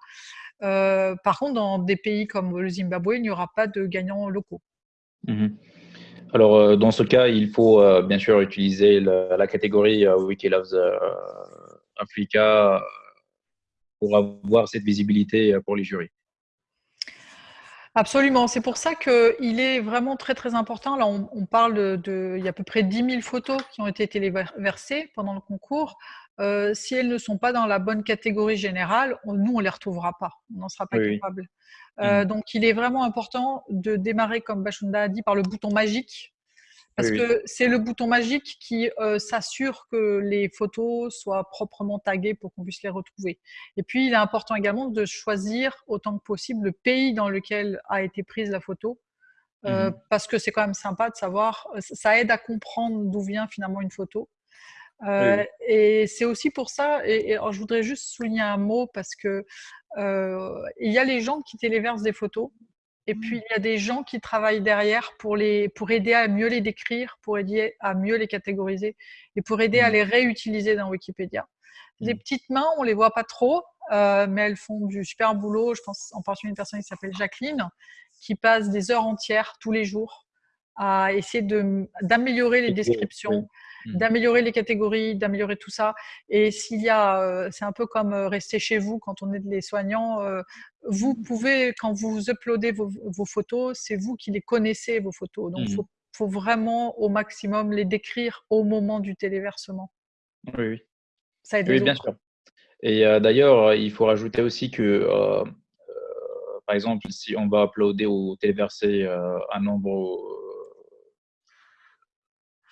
Euh, par contre, dans des pays comme le Zimbabwe, il n'y aura pas de gagnants locaux.
Mmh Alors, dans ce cas, il faut bien sûr utiliser la, catégorie Wiki Loves Africa pour avoir cette visibilité pour les jurys.
Absolument, c'est pour ça qu'il est vraiment très très important. Là, on, parle de, il y a à peu près 10 000 photos qui ont été téléversées pendant le concours. Euh, si elles ne sont pas dans la bonne catégorie générale, nous, on ne les retrouvera pas. On n'en sera pas capable. Euh, mmh. Donc, il est vraiment important de démarrer, comme Bachunda a dit, par le bouton magique parce que c'est le bouton magique qui euh, s'assure que les photos soient proprement taguées pour qu'on puisse les retrouver. Et puis, il est important également de choisir autant que possible le pays dans lequel a été prise la photo. Mmh parce que c'est quand même sympa de savoir, ça aide à comprendre d'où vient finalement une photo. Euh, et c'est aussi pour ça, et, je voudrais juste souligner un mot parce que il y a les gens qui téléversent des photos et puis, il y a des gens qui travaillent derrière pour, les, pour aider à mieux les décrire, pour aider à mieux les catégoriser et pour aider à mmh. les réutiliser dans Wikipédia. Les mmh. petites mains, on les voit pas trop, euh, mais elles font du super boulot. Je pense en particulier une personne qui s'appelle Jacqueline, qui passe des heures entières tous les jours à essayer d'améliorer les descriptions, Mmh. d'améliorer les catégories, d'améliorer tout ça. Et s'il y a, euh, c'est un peu comme euh, rester chez vous quand on est les soignants. Euh, vous pouvez, quand vous uploadez vos, photos, c'est vous qui les connaissez, vos photos. Donc, il mmh. faut, vraiment au maximum les décrire au moment du téléversement.
Oui, oui.
Ça aide
oui, bien sûr. Et d'ailleurs, il faut rajouter aussi que, par exemple, si on va uploader ou téléverser un nombre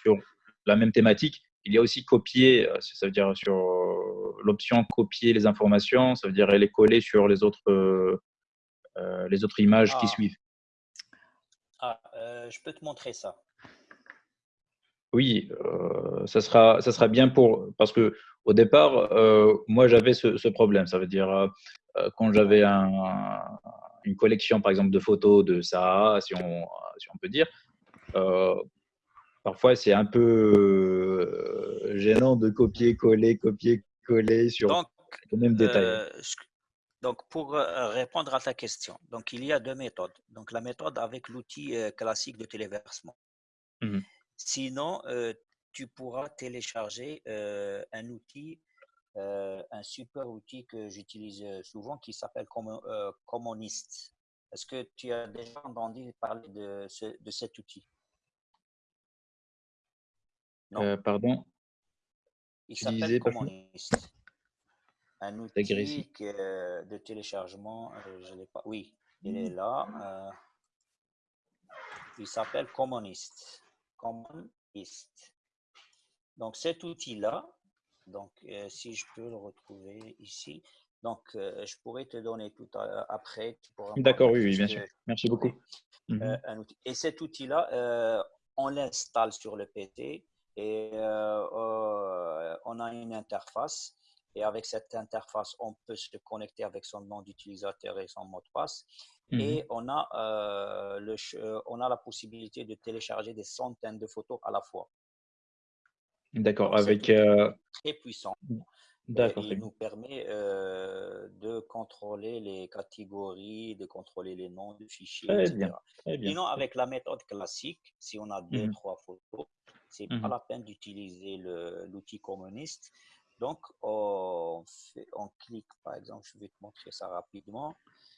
sur la même thématique. Il y a aussi copier, euh, ça veut dire sur euh, l'option copier les informations, ça veut dire les coller sur les autres, euh, les autres images qui ah. suivent.
Ah, je peux te montrer ça.
Oui, ça, sera, ça sera bien pour. Parce que au départ, moi, j'avais ce, problème. Ça veut dire, quand j'avais une collection, par exemple, de photos de ça, si on, si on peut dire, parfois c'est un peu euh, gênant de copier-coller, copier-coller sur le même détail. Euh,
donc, pour euh, répondre à ta question, donc il y a deux méthodes. Donc, la méthode avec l'outil classique de téléversement. Mmh Sinon, tu pourras télécharger un outil, un super outil que j'utilise souvent qui s'appelle Commonist. Est-ce que tu as déjà entendu parler de, de cet outil?
Euh, pardon
Il s'appelle Commonist. Un outil de téléchargement, euh, je l'ai pas. Oui, il est là. Euh, il s'appelle Commonist. Commonist. Donc cet outil-là, donc si je peux le retrouver ici, donc je pourrais te donner tout après.
D'accord, oui, oui, bien sûr. Merci beaucoup.
Mhm. Et cet outil-là, on l'installe sur le PT et euh, euh, on a une interface. Et avec cette interface, on peut se connecter avec son nom d'utilisateur et son mot de passe. Mmh et on a, euh, le, on a la possibilité de télécharger des centaines de photos à la fois.
D'accord, avec.
Très puissant.
D'accord.
Il nous permet de contrôler les catégories, de contrôler les noms de fichiers, etc. Sinon, avec la méthode classique, si on a deux, mmh trois photos, c'est pas mmh la peine d'utiliser l'outil communiste. Donc, on, on, clique, par exemple, je vais te montrer ça rapidement.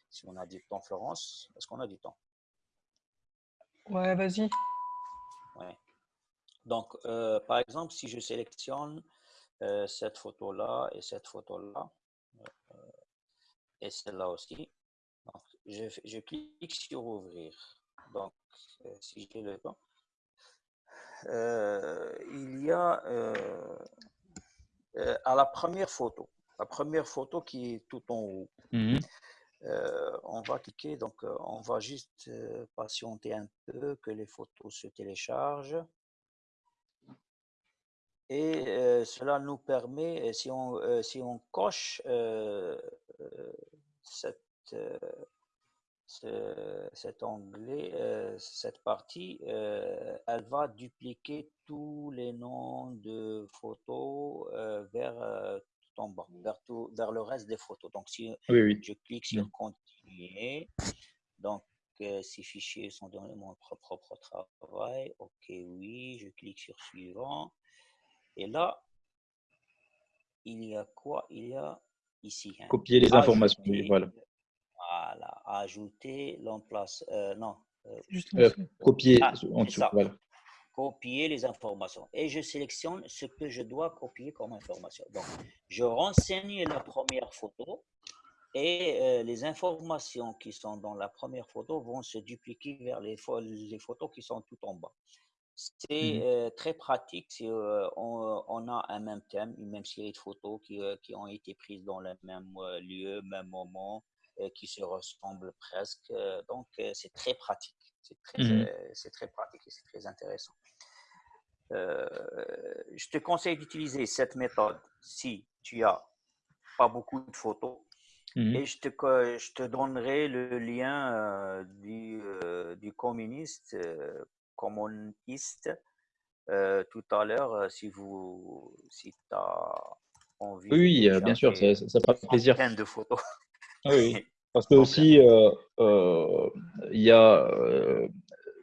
Si on a du temps, Florence, est-ce qu'on a du temps?
Ouais, vas-y.
Ouais. Donc, euh, par exemple, si je sélectionne euh, cette photo-là et cette photo-là, euh, et celle-là aussi, donc, je, je, clique sur ouvrir. Donc, si j'ai le temps, il y a euh, euh, à la première photo, la première photo qui est tout en haut. Mmh on va cliquer, donc on va juste patienter un peu que les photos se téléchargent. Et cela nous permet, si on, si on coche cette, cet onglet, euh, cette partie, euh, elle va dupliquer tous les noms de photos euh, vers tout en bas, vers, tout, vers le reste des photos. Donc, si je clique sur mmh. continuer, donc ces fichiers sont dans mon propre travail. OK, oui, je clique sur suivant. Et là, il y a quoi? Il y a ici.
Hein, Copier les informations, voilà.
Voilà, ajouter, l'emplace, euh, non.
Euh, copier ah, en dessous, voilà.
Copier les informations. Et je sélectionne ce que je dois copier comme information. Donc, je renseigne la première photo et euh, les informations qui sont dans la première photo vont se dupliquer vers les, les photos qui sont tout en bas. C'est mmh euh, très pratique si euh, on, a un même thème, une même série de photos qui, qui ont été prises dans le même lieu, même moment, qui se ressemblent presque. donc, c'est très pratique. C'est très, mmh c'est très pratique et c'est très intéressant. je te conseille d'utiliser cette méthode si tu as pas beaucoup de photos Mmh Et je te, je te donnerai le lien euh, du, euh, du communiste, euh, communiste tout à l'heure si vous si as envie.
Oui, bien sûr, ça, ça fera plaisir.
de photos.
Ah oui, (laughs) parce que aussi il y a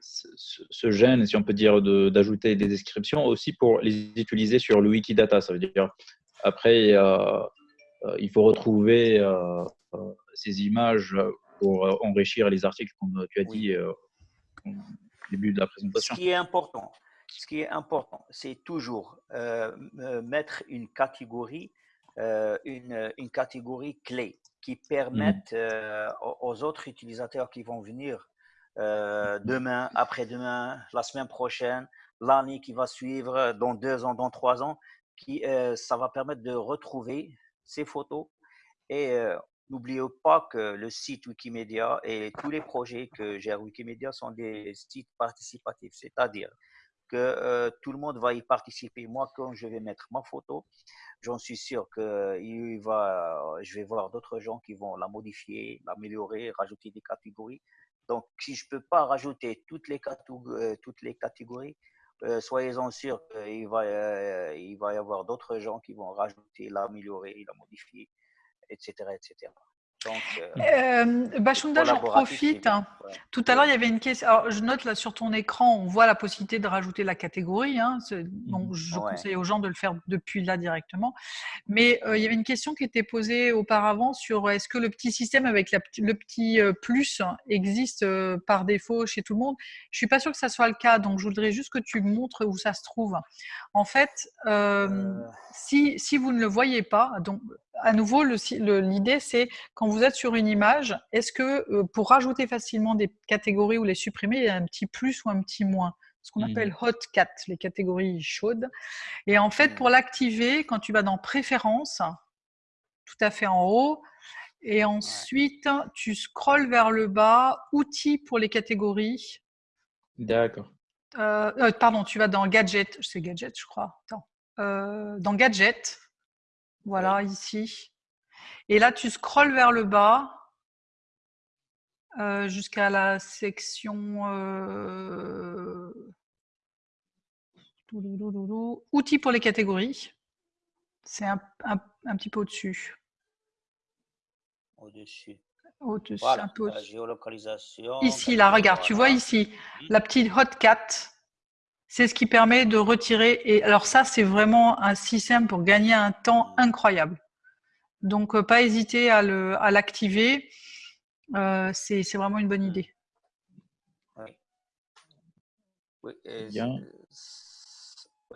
ce gène, si on peut dire, d'ajouter des descriptions aussi pour les utiliser sur le Wikidata. Ça veut dire après, euh, il faut retrouver euh, euh, ces images pour enrichir les articles, comme tu as dit au début de la présentation.
Ce qui est important, ce qui est important, c'est toujours mettre une catégorie, une, une, catégorie clé qui permette mmh. aux autres utilisateurs qui vont venir demain, après-demain, la semaine prochaine, l'année qui va suivre, dans deux ans, dans trois ans, qui, ça va permettre de retrouver ces photos. Et n'oubliez pas que le site Wikimedia et tous les projets que gère Wikimedia sont des sites participatifs, c'est-à-dire que tout le monde va y participer. Moi, quand je vais mettre ma photo, j'en suis sûr que il va, je vais voir d'autres gens qui vont la modifier, l'améliorer, rajouter des catégories. Donc, si je ne peux pas rajouter toutes les, toutes les catégories, euh, soyez-en sûrs qu'il va, euh, va y avoir d'autres gens qui vont rajouter, l'améliorer, la modifier, etc. etc.
Donc, euh, euh j'en profite. Hein. Tout à l'heure, il y avait une question. Alors, je note là sur ton écran, on voit la possibilité de rajouter la catégorie. Hein. Donc, mmh. je conseille aux gens de le faire depuis là directement. Mais euh, il y avait une question qui était posée auparavant sur est-ce que le petit système avec la, le petit plus existe par défaut chez tout le monde? Je suis pas sûre que ça soit le cas. Donc, je voudrais juste que tu montres où ça se trouve. En fait, si, si vous ne le voyez pas, donc à nouveau, l'idée, c'est quand vous êtes sur une image, est-ce que euh, pour rajouter facilement des catégories ou les supprimer, il y a un petit plus ou un petit moins? Ce qu'on appelle mmh. hot cat, les catégories chaudes. Et en fait, pour mmh. l'activer, quand tu vas dans Préférences, tout à fait en haut, et ensuite, tu scrolles vers le bas, Outils pour les catégories.
D'accord.
Euh, euh, pardon, tu vas dans Gadget, c'est Gadget, je crois. Attends. dans Gadget, voilà, ici. Et là, tu scrolles vers le bas euh, jusqu'à la section euh, outils pour les catégories. C'est un, petit peu au-dessus.
Au-dessus.
Au-dessus,
un peu la géolocalisation.
Ici, là, regarde, tu vois ici, la petite hot cat c'est ce qui permet de retirer. Et alors ça, c'est vraiment un système pour gagner un temps incroyable. Donc, euh, pas hésiter à l'activer. Euh, c'est vraiment une bonne idée.
Oui.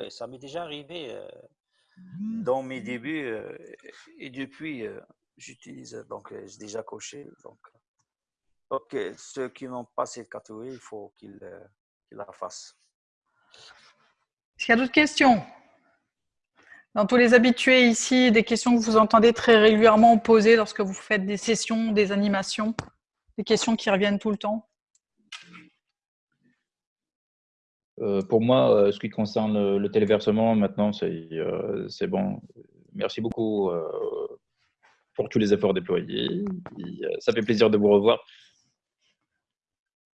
ça m'est déjà arrivé euh, dans mes débuts et depuis, j'utilise, donc j'ai déjà coché. Donc, ok, ceux qui n'ont pas cette catégorie, il faut qu'ils la fassent.
Est-ce qu'il y a d'autres questions? Dans tous les habitués ici, des questions que vous entendez très régulièrement poser lorsque vous faites des sessions, des animations, des questions qui reviennent tout le temps?
Euh, pour moi, euh, ce qui concerne le, téléversement, maintenant, euh, c'est bon. Merci beaucoup pour tous les efforts déployés. ça fait plaisir de vous revoir.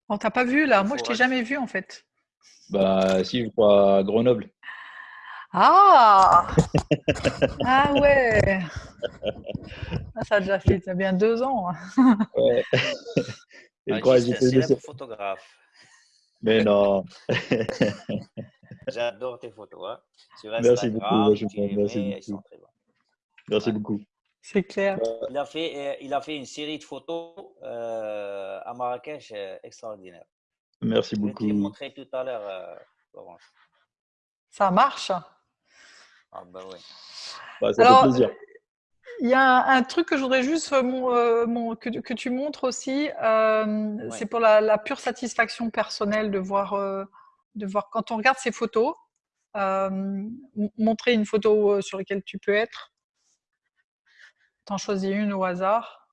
On t'a pas vu là Moi, je t'ai jamais vu en fait.
Bah, si, je crois à Grenoble.
Ah (laughs) Ah ouais ah, Ça a déjà fait ça bien deux ans.
ouais.
Il croit que photographe.
Mais non. (laughs)
J'adore tes photos. Hein.
merci beaucoup. merci beaucoup. Merci beaucoup.
C'est clair.
Il a, fait, euh, il a fait une série de photos euh, à Marrakech euh, extraordinaire.
Merci beaucoup. Je
vais te montrer tout à l'heure, Florence.
Ça marche?
Ah ben oui.
Bah, ça fait plaisir.
Il y a un, truc que je voudrais juste que, que, tu montres aussi, c'est pour la, la, pure satisfaction personnelle de voir, de voir quand on regarde ces photos, montrer une photo sur laquelle tu peux être T'en choisis une au hasard.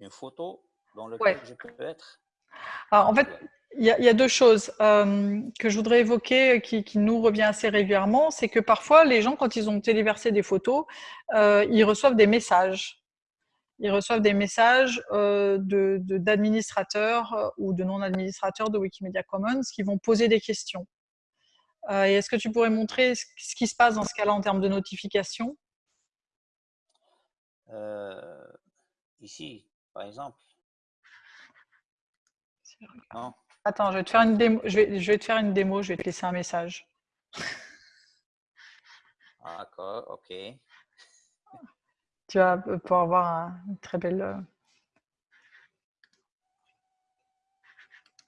Une photo dans laquelle je peux être?
Alors, en fait, il y, a deux choses euh, que je voudrais évoquer qui, nous revient assez régulièrement. C'est que parfois, les gens, quand ils ont téléversé des photos, euh, ils reçoivent des messages. Ils reçoivent des messages euh, d'administrateurs ou de non-administrateurs de Wikimedia Commons qui vont poser des questions. Est-ce que tu pourrais montrer ce qui se passe dans ce cas-là en termes de notification?
Euh, ici, par exemple.
Non. Attends, je vais te faire une démo. Je vais, je vais te faire une démo. Je vais te laisser un message.
D'accord, ok.
Tu vas pouvoir avoir une très belle. Euh,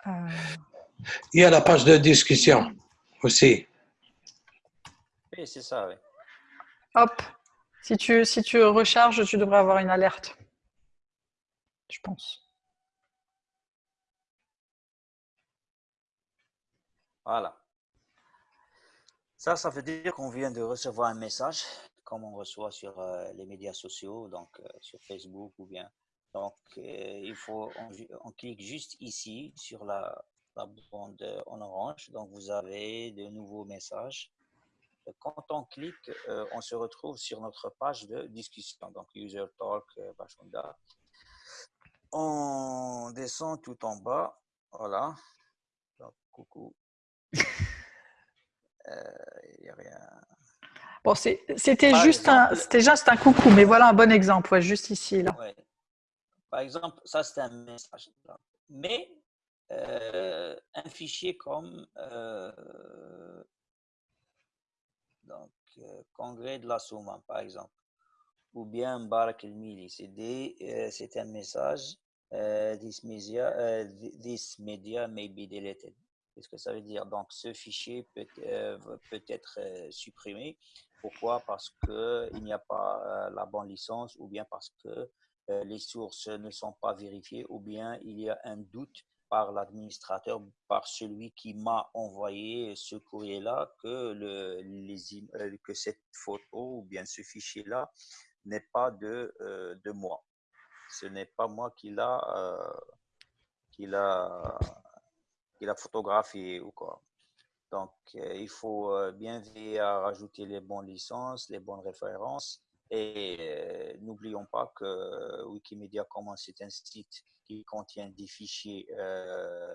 euh, Il y a la page de discussion aussi.
Oui, c'est ça, oui.
Hop. Si tu, si tu recharges, tu devrais avoir une alerte. Je pense.
Voilà. Ça, ça veut dire qu'on vient de recevoir un message, comme on reçoit sur euh, les médias sociaux, donc euh, sur Facebook ou bien. Donc, euh, il faut, on, clique juste ici sur la, bande en orange. Donc, vous avez de nouveaux messages quand on clique, on se retrouve sur notre page de discussion, donc User Talk, Bashunda. On descend tout en bas, voilà. Donc, coucou. Euh.
Bon, c'était juste, un, juste un coucou, mais voilà un bon exemple, juste ici. Là.
Par exemple, ça c'est un message. Mais un fichier comme donc euh, congrès de la Souma, par exemple, ou bien Barak el-Mili, c'est euh, un message, euh, this, media, this media may be deleted. Qu'est-ce que ça veut dire? Donc, ce fichier peut, peut être supprimé. Pourquoi? Parce qu'il n'y a pas la bonne licence ou bien parce que les sources ne sont pas vérifiées ou bien il y a un doute par l'administrateur, par celui qui m'a envoyé ce courrier-là, que, le, les, euh, que cette photo ou bien ce fichier-là n'est pas de, euh, de moi. Ce n'est pas moi qui l'a euh, qui l'a qui photographié ou quoi. Donc, il faut bien veiller à rajouter les bonnes licences, les bonnes références. Et n'oublions pas que Wikimedia Commons est un site qui contient des fichiers euh,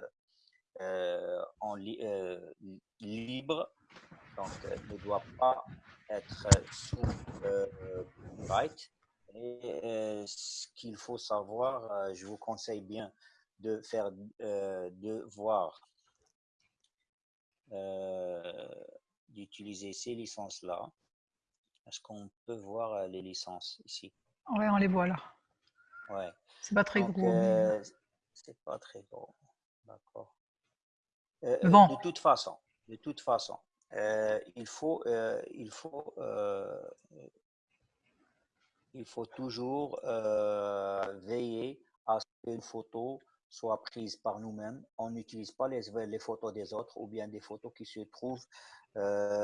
euh, en euh, libre, donc ne doit pas être sous copyright. Et ce qu'il faut savoir, je vous conseille bien de faire, de voir, d'utiliser ces licences-là. Est-ce qu'on peut voir les licences ici?
Oui, on les voit là.
Ouais.
C'est pas très gros. Euh,
c'est pas très gros. D'accord. Euh, euh, bon. De toute façon, de toute façon, il faut, il faut, il faut toujours veiller à ce qu'une photo soit prise par nous-mêmes. On n'utilise pas les, photos des autres ou bien des photos qui se trouvent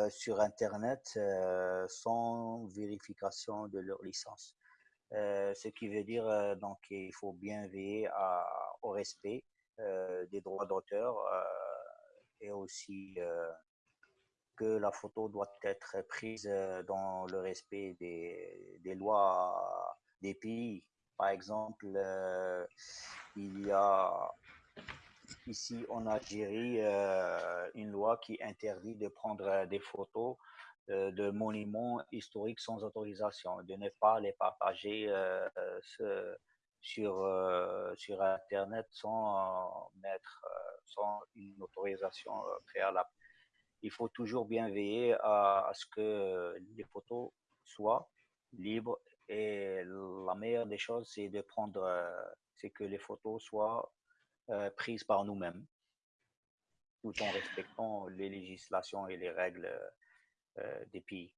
sur Internet sans vérification de leur licence. Euh, ce qui veut dire euh, donc qu'il faut bien veiller au respect euh, des droits d'auteur et aussi que la photo doit être prise dans le respect des lois des pays. Par exemple, il y a ici en Algérie une loi qui interdit de prendre des photos euh, de monuments historiques sans autorisation, de ne pas les partager euh, sur, Internet sans mettre, sans une autorisation préalable. Il faut toujours bien veiller à ce que les photos soient libres et la meilleure des choses, c'est de prendre, c'est que les photos soient prises par nous-mêmes, tout en respectant les législations et les règles des pays.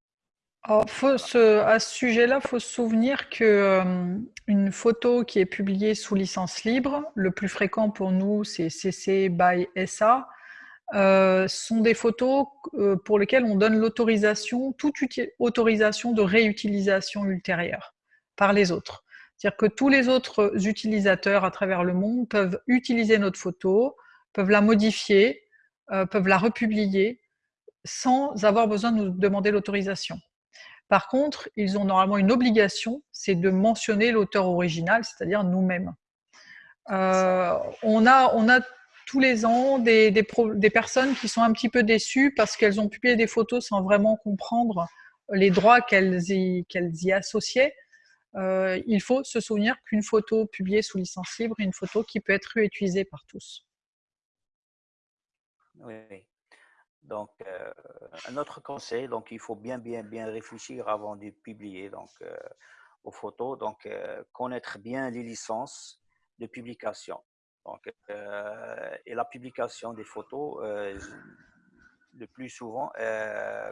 Alors, faut à ce sujet-là, il faut se souvenir qu'une une photo qui est publiée sous licence libre, le plus fréquent pour nous, c'est CC by SA, euh, sont des photos euh, pour lesquelles on donne l'autorisation, toute autorisation de réutilisation ultérieure par les autres. C'est-à-dire que tous les autres utilisateurs à travers le monde peuvent utiliser notre photo, peuvent la modifier, euh, peuvent la republier sans avoir besoin de nous demander l'autorisation. Par contre, ils ont normalement une obligation, c'est de mentionner l'auteur original, c'est-à-dire nous-mêmes. Euh, on, a, on a tous les ans des, personnes qui sont un petit peu déçues parce qu'elles ont publié des photos sans vraiment comprendre les droits qu'elles y, associaient. Euh, il faut se souvenir qu'une photo publiée sous licence libre est une photo qui peut être réutilisée par tous.
Oui. Donc, euh, un autre conseil, donc il faut bien, bien, bien réfléchir avant de publier donc, euh, aux photos. Donc, euh, connaître bien les licences de publication. Donc, et la publication des photos, le plus souvent,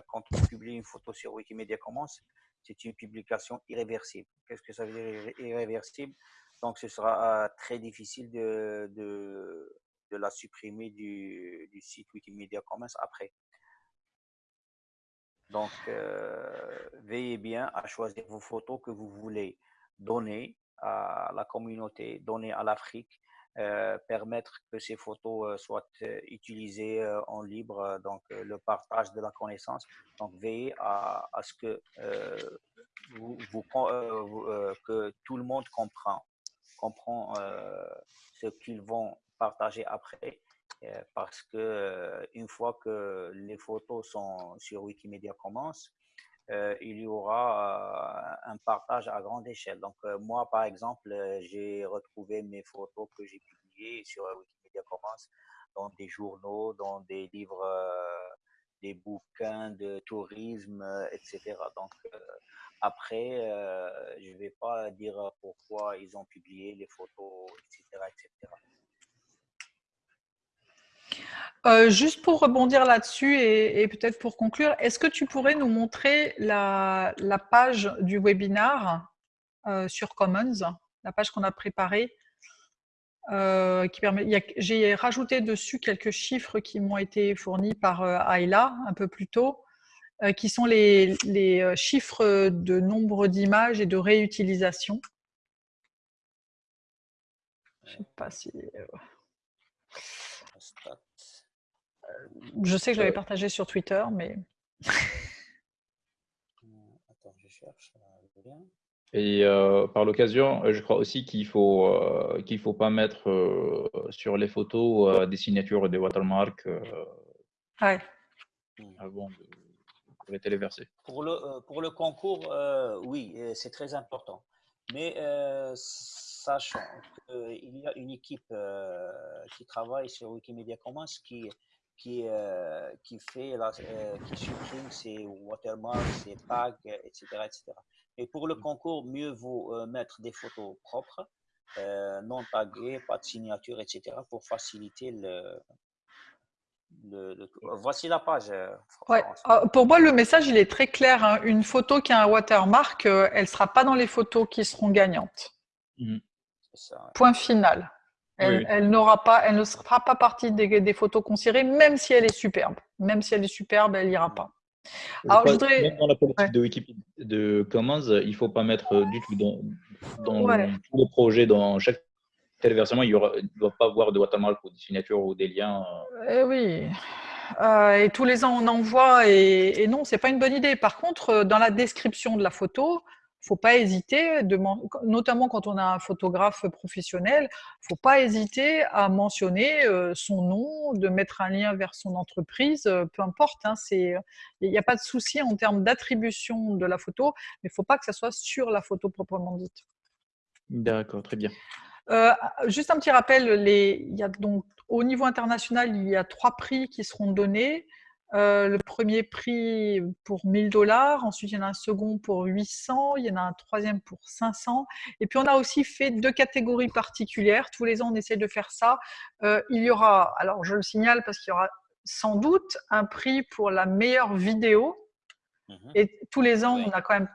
quand on publie une photo sur Wikimedia Commons, c'est une publication irréversible. Qu'est-ce que ça veut dire irréversible? Donc, ce sera très difficile de, de de la supprimer du, site Wikimedia Commons après. Donc, euh, veillez bien à choisir vos photos que vous voulez donner à la communauté, donner à l'Afrique, euh, permettre que ces photos euh, soient utilisées en libre, donc le partage de la connaissance. Donc, veillez à, ce que, tout le monde comprend, ce qu'ils vont partager après euh, parce que euh, une fois que les photos sont sur Wikimedia Commons, euh, il y aura un partage à grande échelle. Donc moi, par exemple, j'ai retrouvé mes photos que j'ai publiées sur Wikimedia Commons dans des journaux, dans des livres, des bouquins de tourisme, etc. Donc après, je ne vais pas dire pourquoi ils ont publié les photos, etc., etc.
Euh, juste pour rebondir là-dessus et, peut-être pour conclure, est-ce que tu pourrais nous montrer la, page du webinar euh, sur Commons, la page qu'on a préparée euh, J'ai rajouté dessus quelques chiffres qui m'ont été fournis par Ayla un peu plus tôt, qui sont les, chiffres de nombre d'images et de réutilisation. Je sais pas si je sais que je l'avais partagé sur Twitter, mais. (laughs)
Attends, je cherche Et euh, par l'occasion, je crois aussi qu'il faut euh, qu'il faut pas mettre euh, sur les photos des signatures des watermarks
ouais.
avant de, les téléverser.
Pour le pour le concours, oui, c'est très important. Mais sachant qu'il y a une équipe qui travaille sur Wikimedia Commons qui qui, euh, qui, fait la, euh, qui supprime ses watermarks, ses tags, etc., etc. Et pour le concours, mieux vaut euh, mettre des photos propres, non taguées, pas de signature, etc., pour faciliter le, le, Voici la page.
Ouais. Ah, pour moi, le message, il est très clair. Hein. Une photo qui a un watermark, elle ne sera pas dans les photos qui seront gagnantes. Mmh. Ça, Point final. Elle, n'aura pas, elle ne sera pas partie des, photos considérées, même si elle est superbe. Même si elle est superbe, elle n'ira pas.
Alors, je voudrais... Même dans la politique de Wikipédia de Commons, il ne faut pas mettre euh, du tout dans, dans tous les projets, dans chaque téléversement, il ne doit pas avoir de watermark ou de signature ou des liens.
Euh. Eh oui. Euh, et tous les ans, on envoie, et, et non, ce n'est pas une bonne idée. Par contre, dans la description de la photo, faut pas hésiter, notamment quand on a un photographe professionnel, faut pas hésiter à mentionner euh, son nom, de mettre un lien vers son entreprise, euh, peu importe. Hein, il n'y a pas de souci en termes d'attribution de la photo, mais il faut pas que ça soit sur la photo proprement dite.
D'accord, très bien.
Euh, juste un petit rappel, les, il y a donc, au niveau international, il y a trois prix qui seront donnés. Euh, le premier prix pour 1000 dollars, ensuite il y en a un second pour 800, il y en a un troisième pour 500. Et puis on a aussi fait deux catégories particulières. Tous les ans, on essaie de faire ça. Euh, il y aura, alors je le signale parce qu'il y aura sans doute un prix pour la meilleure vidéo. Mhm. Et tous les ans, on a quand même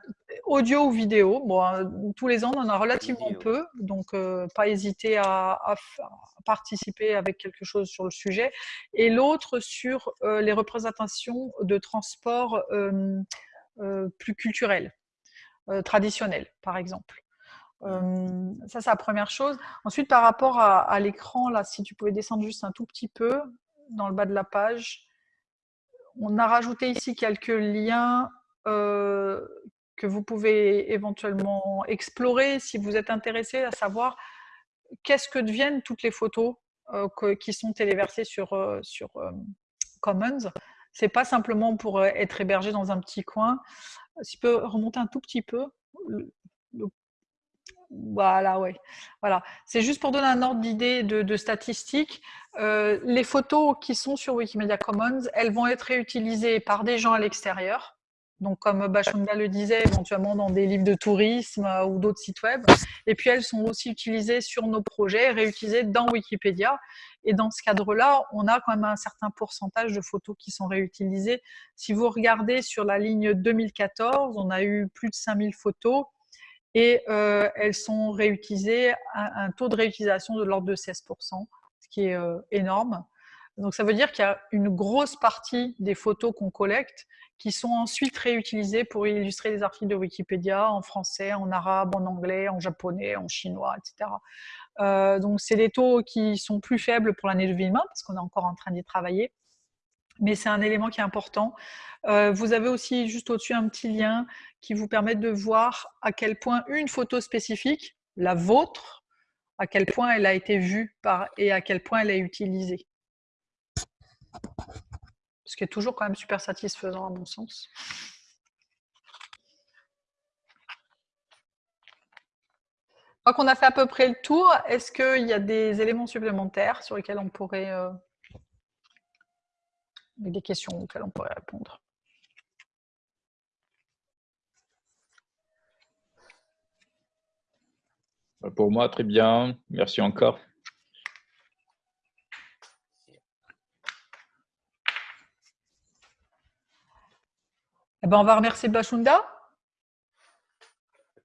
audio ou vidéo. Bon, euh, tous les ans, on en a relativement peu, donc euh, pas hésiter à, participer avec quelque chose sur le sujet. Et l'autre sur euh, les représentations de transport plus culturels, traditionnels, par exemple. ça, c'est la première chose. Ensuite, par rapport à, à l'écran, là, si tu pouvais descendre juste un tout petit peu dans le bas de la page, on a rajouté ici quelques liens que vous pouvez éventuellement explorer si vous êtes intéressé à savoir qu'est-ce que deviennent toutes les photos euh, qui sont téléversées sur, euh, sur euh, Commons. C'est pas simplement pour être hébergé dans un petit coin. Si peut remonter un tout petit peu. Voilà, ouais. Voilà. C'est juste pour donner un ordre d'idée de, de, statistiques. les photos qui sont sur Wikimedia Commons, elles vont être réutilisées par des gens à l'extérieur donc comme Bachunda le disait, éventuellement dans des livres de tourisme euh, ou d'autres sites web. Et puis elles sont aussi utilisées sur nos projets, réutilisées dans Wikipédia. Et dans ce cadre-là, on a quand même un certain pourcentage de photos qui sont réutilisées. Si vous regardez sur la ligne 2014, on a eu plus de 5000 photos et euh, elles sont réutilisées à un taux de réutilisation de l'ordre de 16%, ce qui est euh, énorme. Donc ça veut dire qu'il y a une grosse partie des photos qu'on collecte qui sont ensuite réutilisées pour illustrer des articles de Wikipédia en français, en arabe, en anglais, en japonais, en chinois, etc. Euh, donc c'est des taux qui sont plus faibles pour l'année 2020 parce qu'on est encore en train d'y travailler. Mais c'est un élément qui est important. Euh, vous avez aussi juste au-dessus un petit lien qui vous permet de voir à quel point une photo spécifique, la vôtre, à quel point elle a été vue par, et à quel point elle est utilisée. Ce qui est toujours quand même super satisfaisant à mon sens. Je crois qu'on a fait à peu près le tour. Est-ce qu'il y a des éléments supplémentaires sur lesquels on pourrait... Euh, des questions auxquelles on pourrait répondre?
Pour moi, très bien. Merci encore.
Eh ben, on va remercier Bachunda.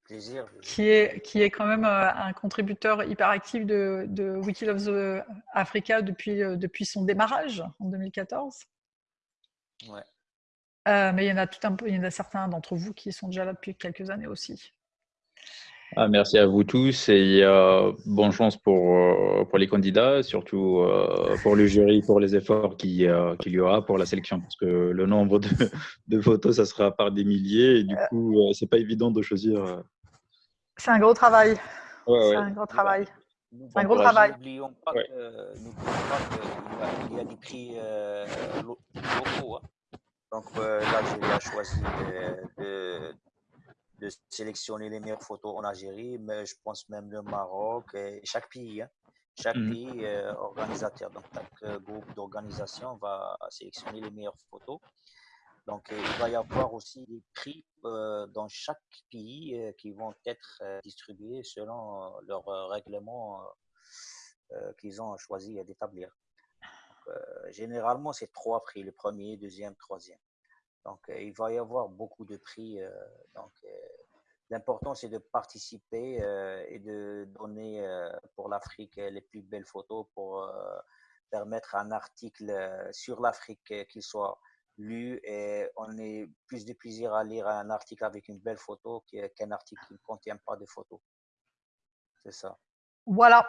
Plaisir.
Qui est, qui est quand même euh, un contributeur hyper actif de, de Wikiloves Africa depuis, euh, depuis son démarrage en 2014. Ouais. Euh, mais il y en a tout un peu, il y en a certains d'entre vous qui sont déjà là depuis quelques années aussi.
Ah, merci à vous tous et euh, bonne chance pour, euh, pour les candidats, surtout euh, pour le jury, pour les efforts qu'il y aura pour la sélection, parce que le nombre de, de, photos, ça sera par des milliers et du coup, c'est pas évident de choisir.
C'est un gros travail. c'est un gros travail. C'est un gros travail.
N'oublions pas qu'il y a des prix locaux. Hein. Donc là, j'ai choisi de de sélectionner les meilleures photos en Algérie, mais je pense même le Maroc, et chaque pays, hein. chaque mmh. pays euh, organisateur. Donc, chaque euh, groupe d'organisation va sélectionner les meilleures photos. Donc, euh, il va y avoir aussi des prix dans chaque pays qui vont être distribués selon leur règlement qu'ils ont choisi d'établir. généralement, c'est trois prix, le premier, deuxième, troisième. Donc, euh, il va y avoir beaucoup de prix. Euh, donc, euh, l'important, c'est de participer et de donner pour l'Afrique les plus belles photos pour permettre un article sur l'Afrique qu'il soit lu et on est plus de plaisir à lire un article avec une belle photo qu'un article qui ne contient pas de photos. C'est ça.
Voilà.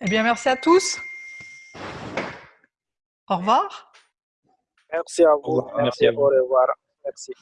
Eh bien, merci à tous. Au revoir.
Merci à vous.
Merci à vous.
Au revoir. Merci.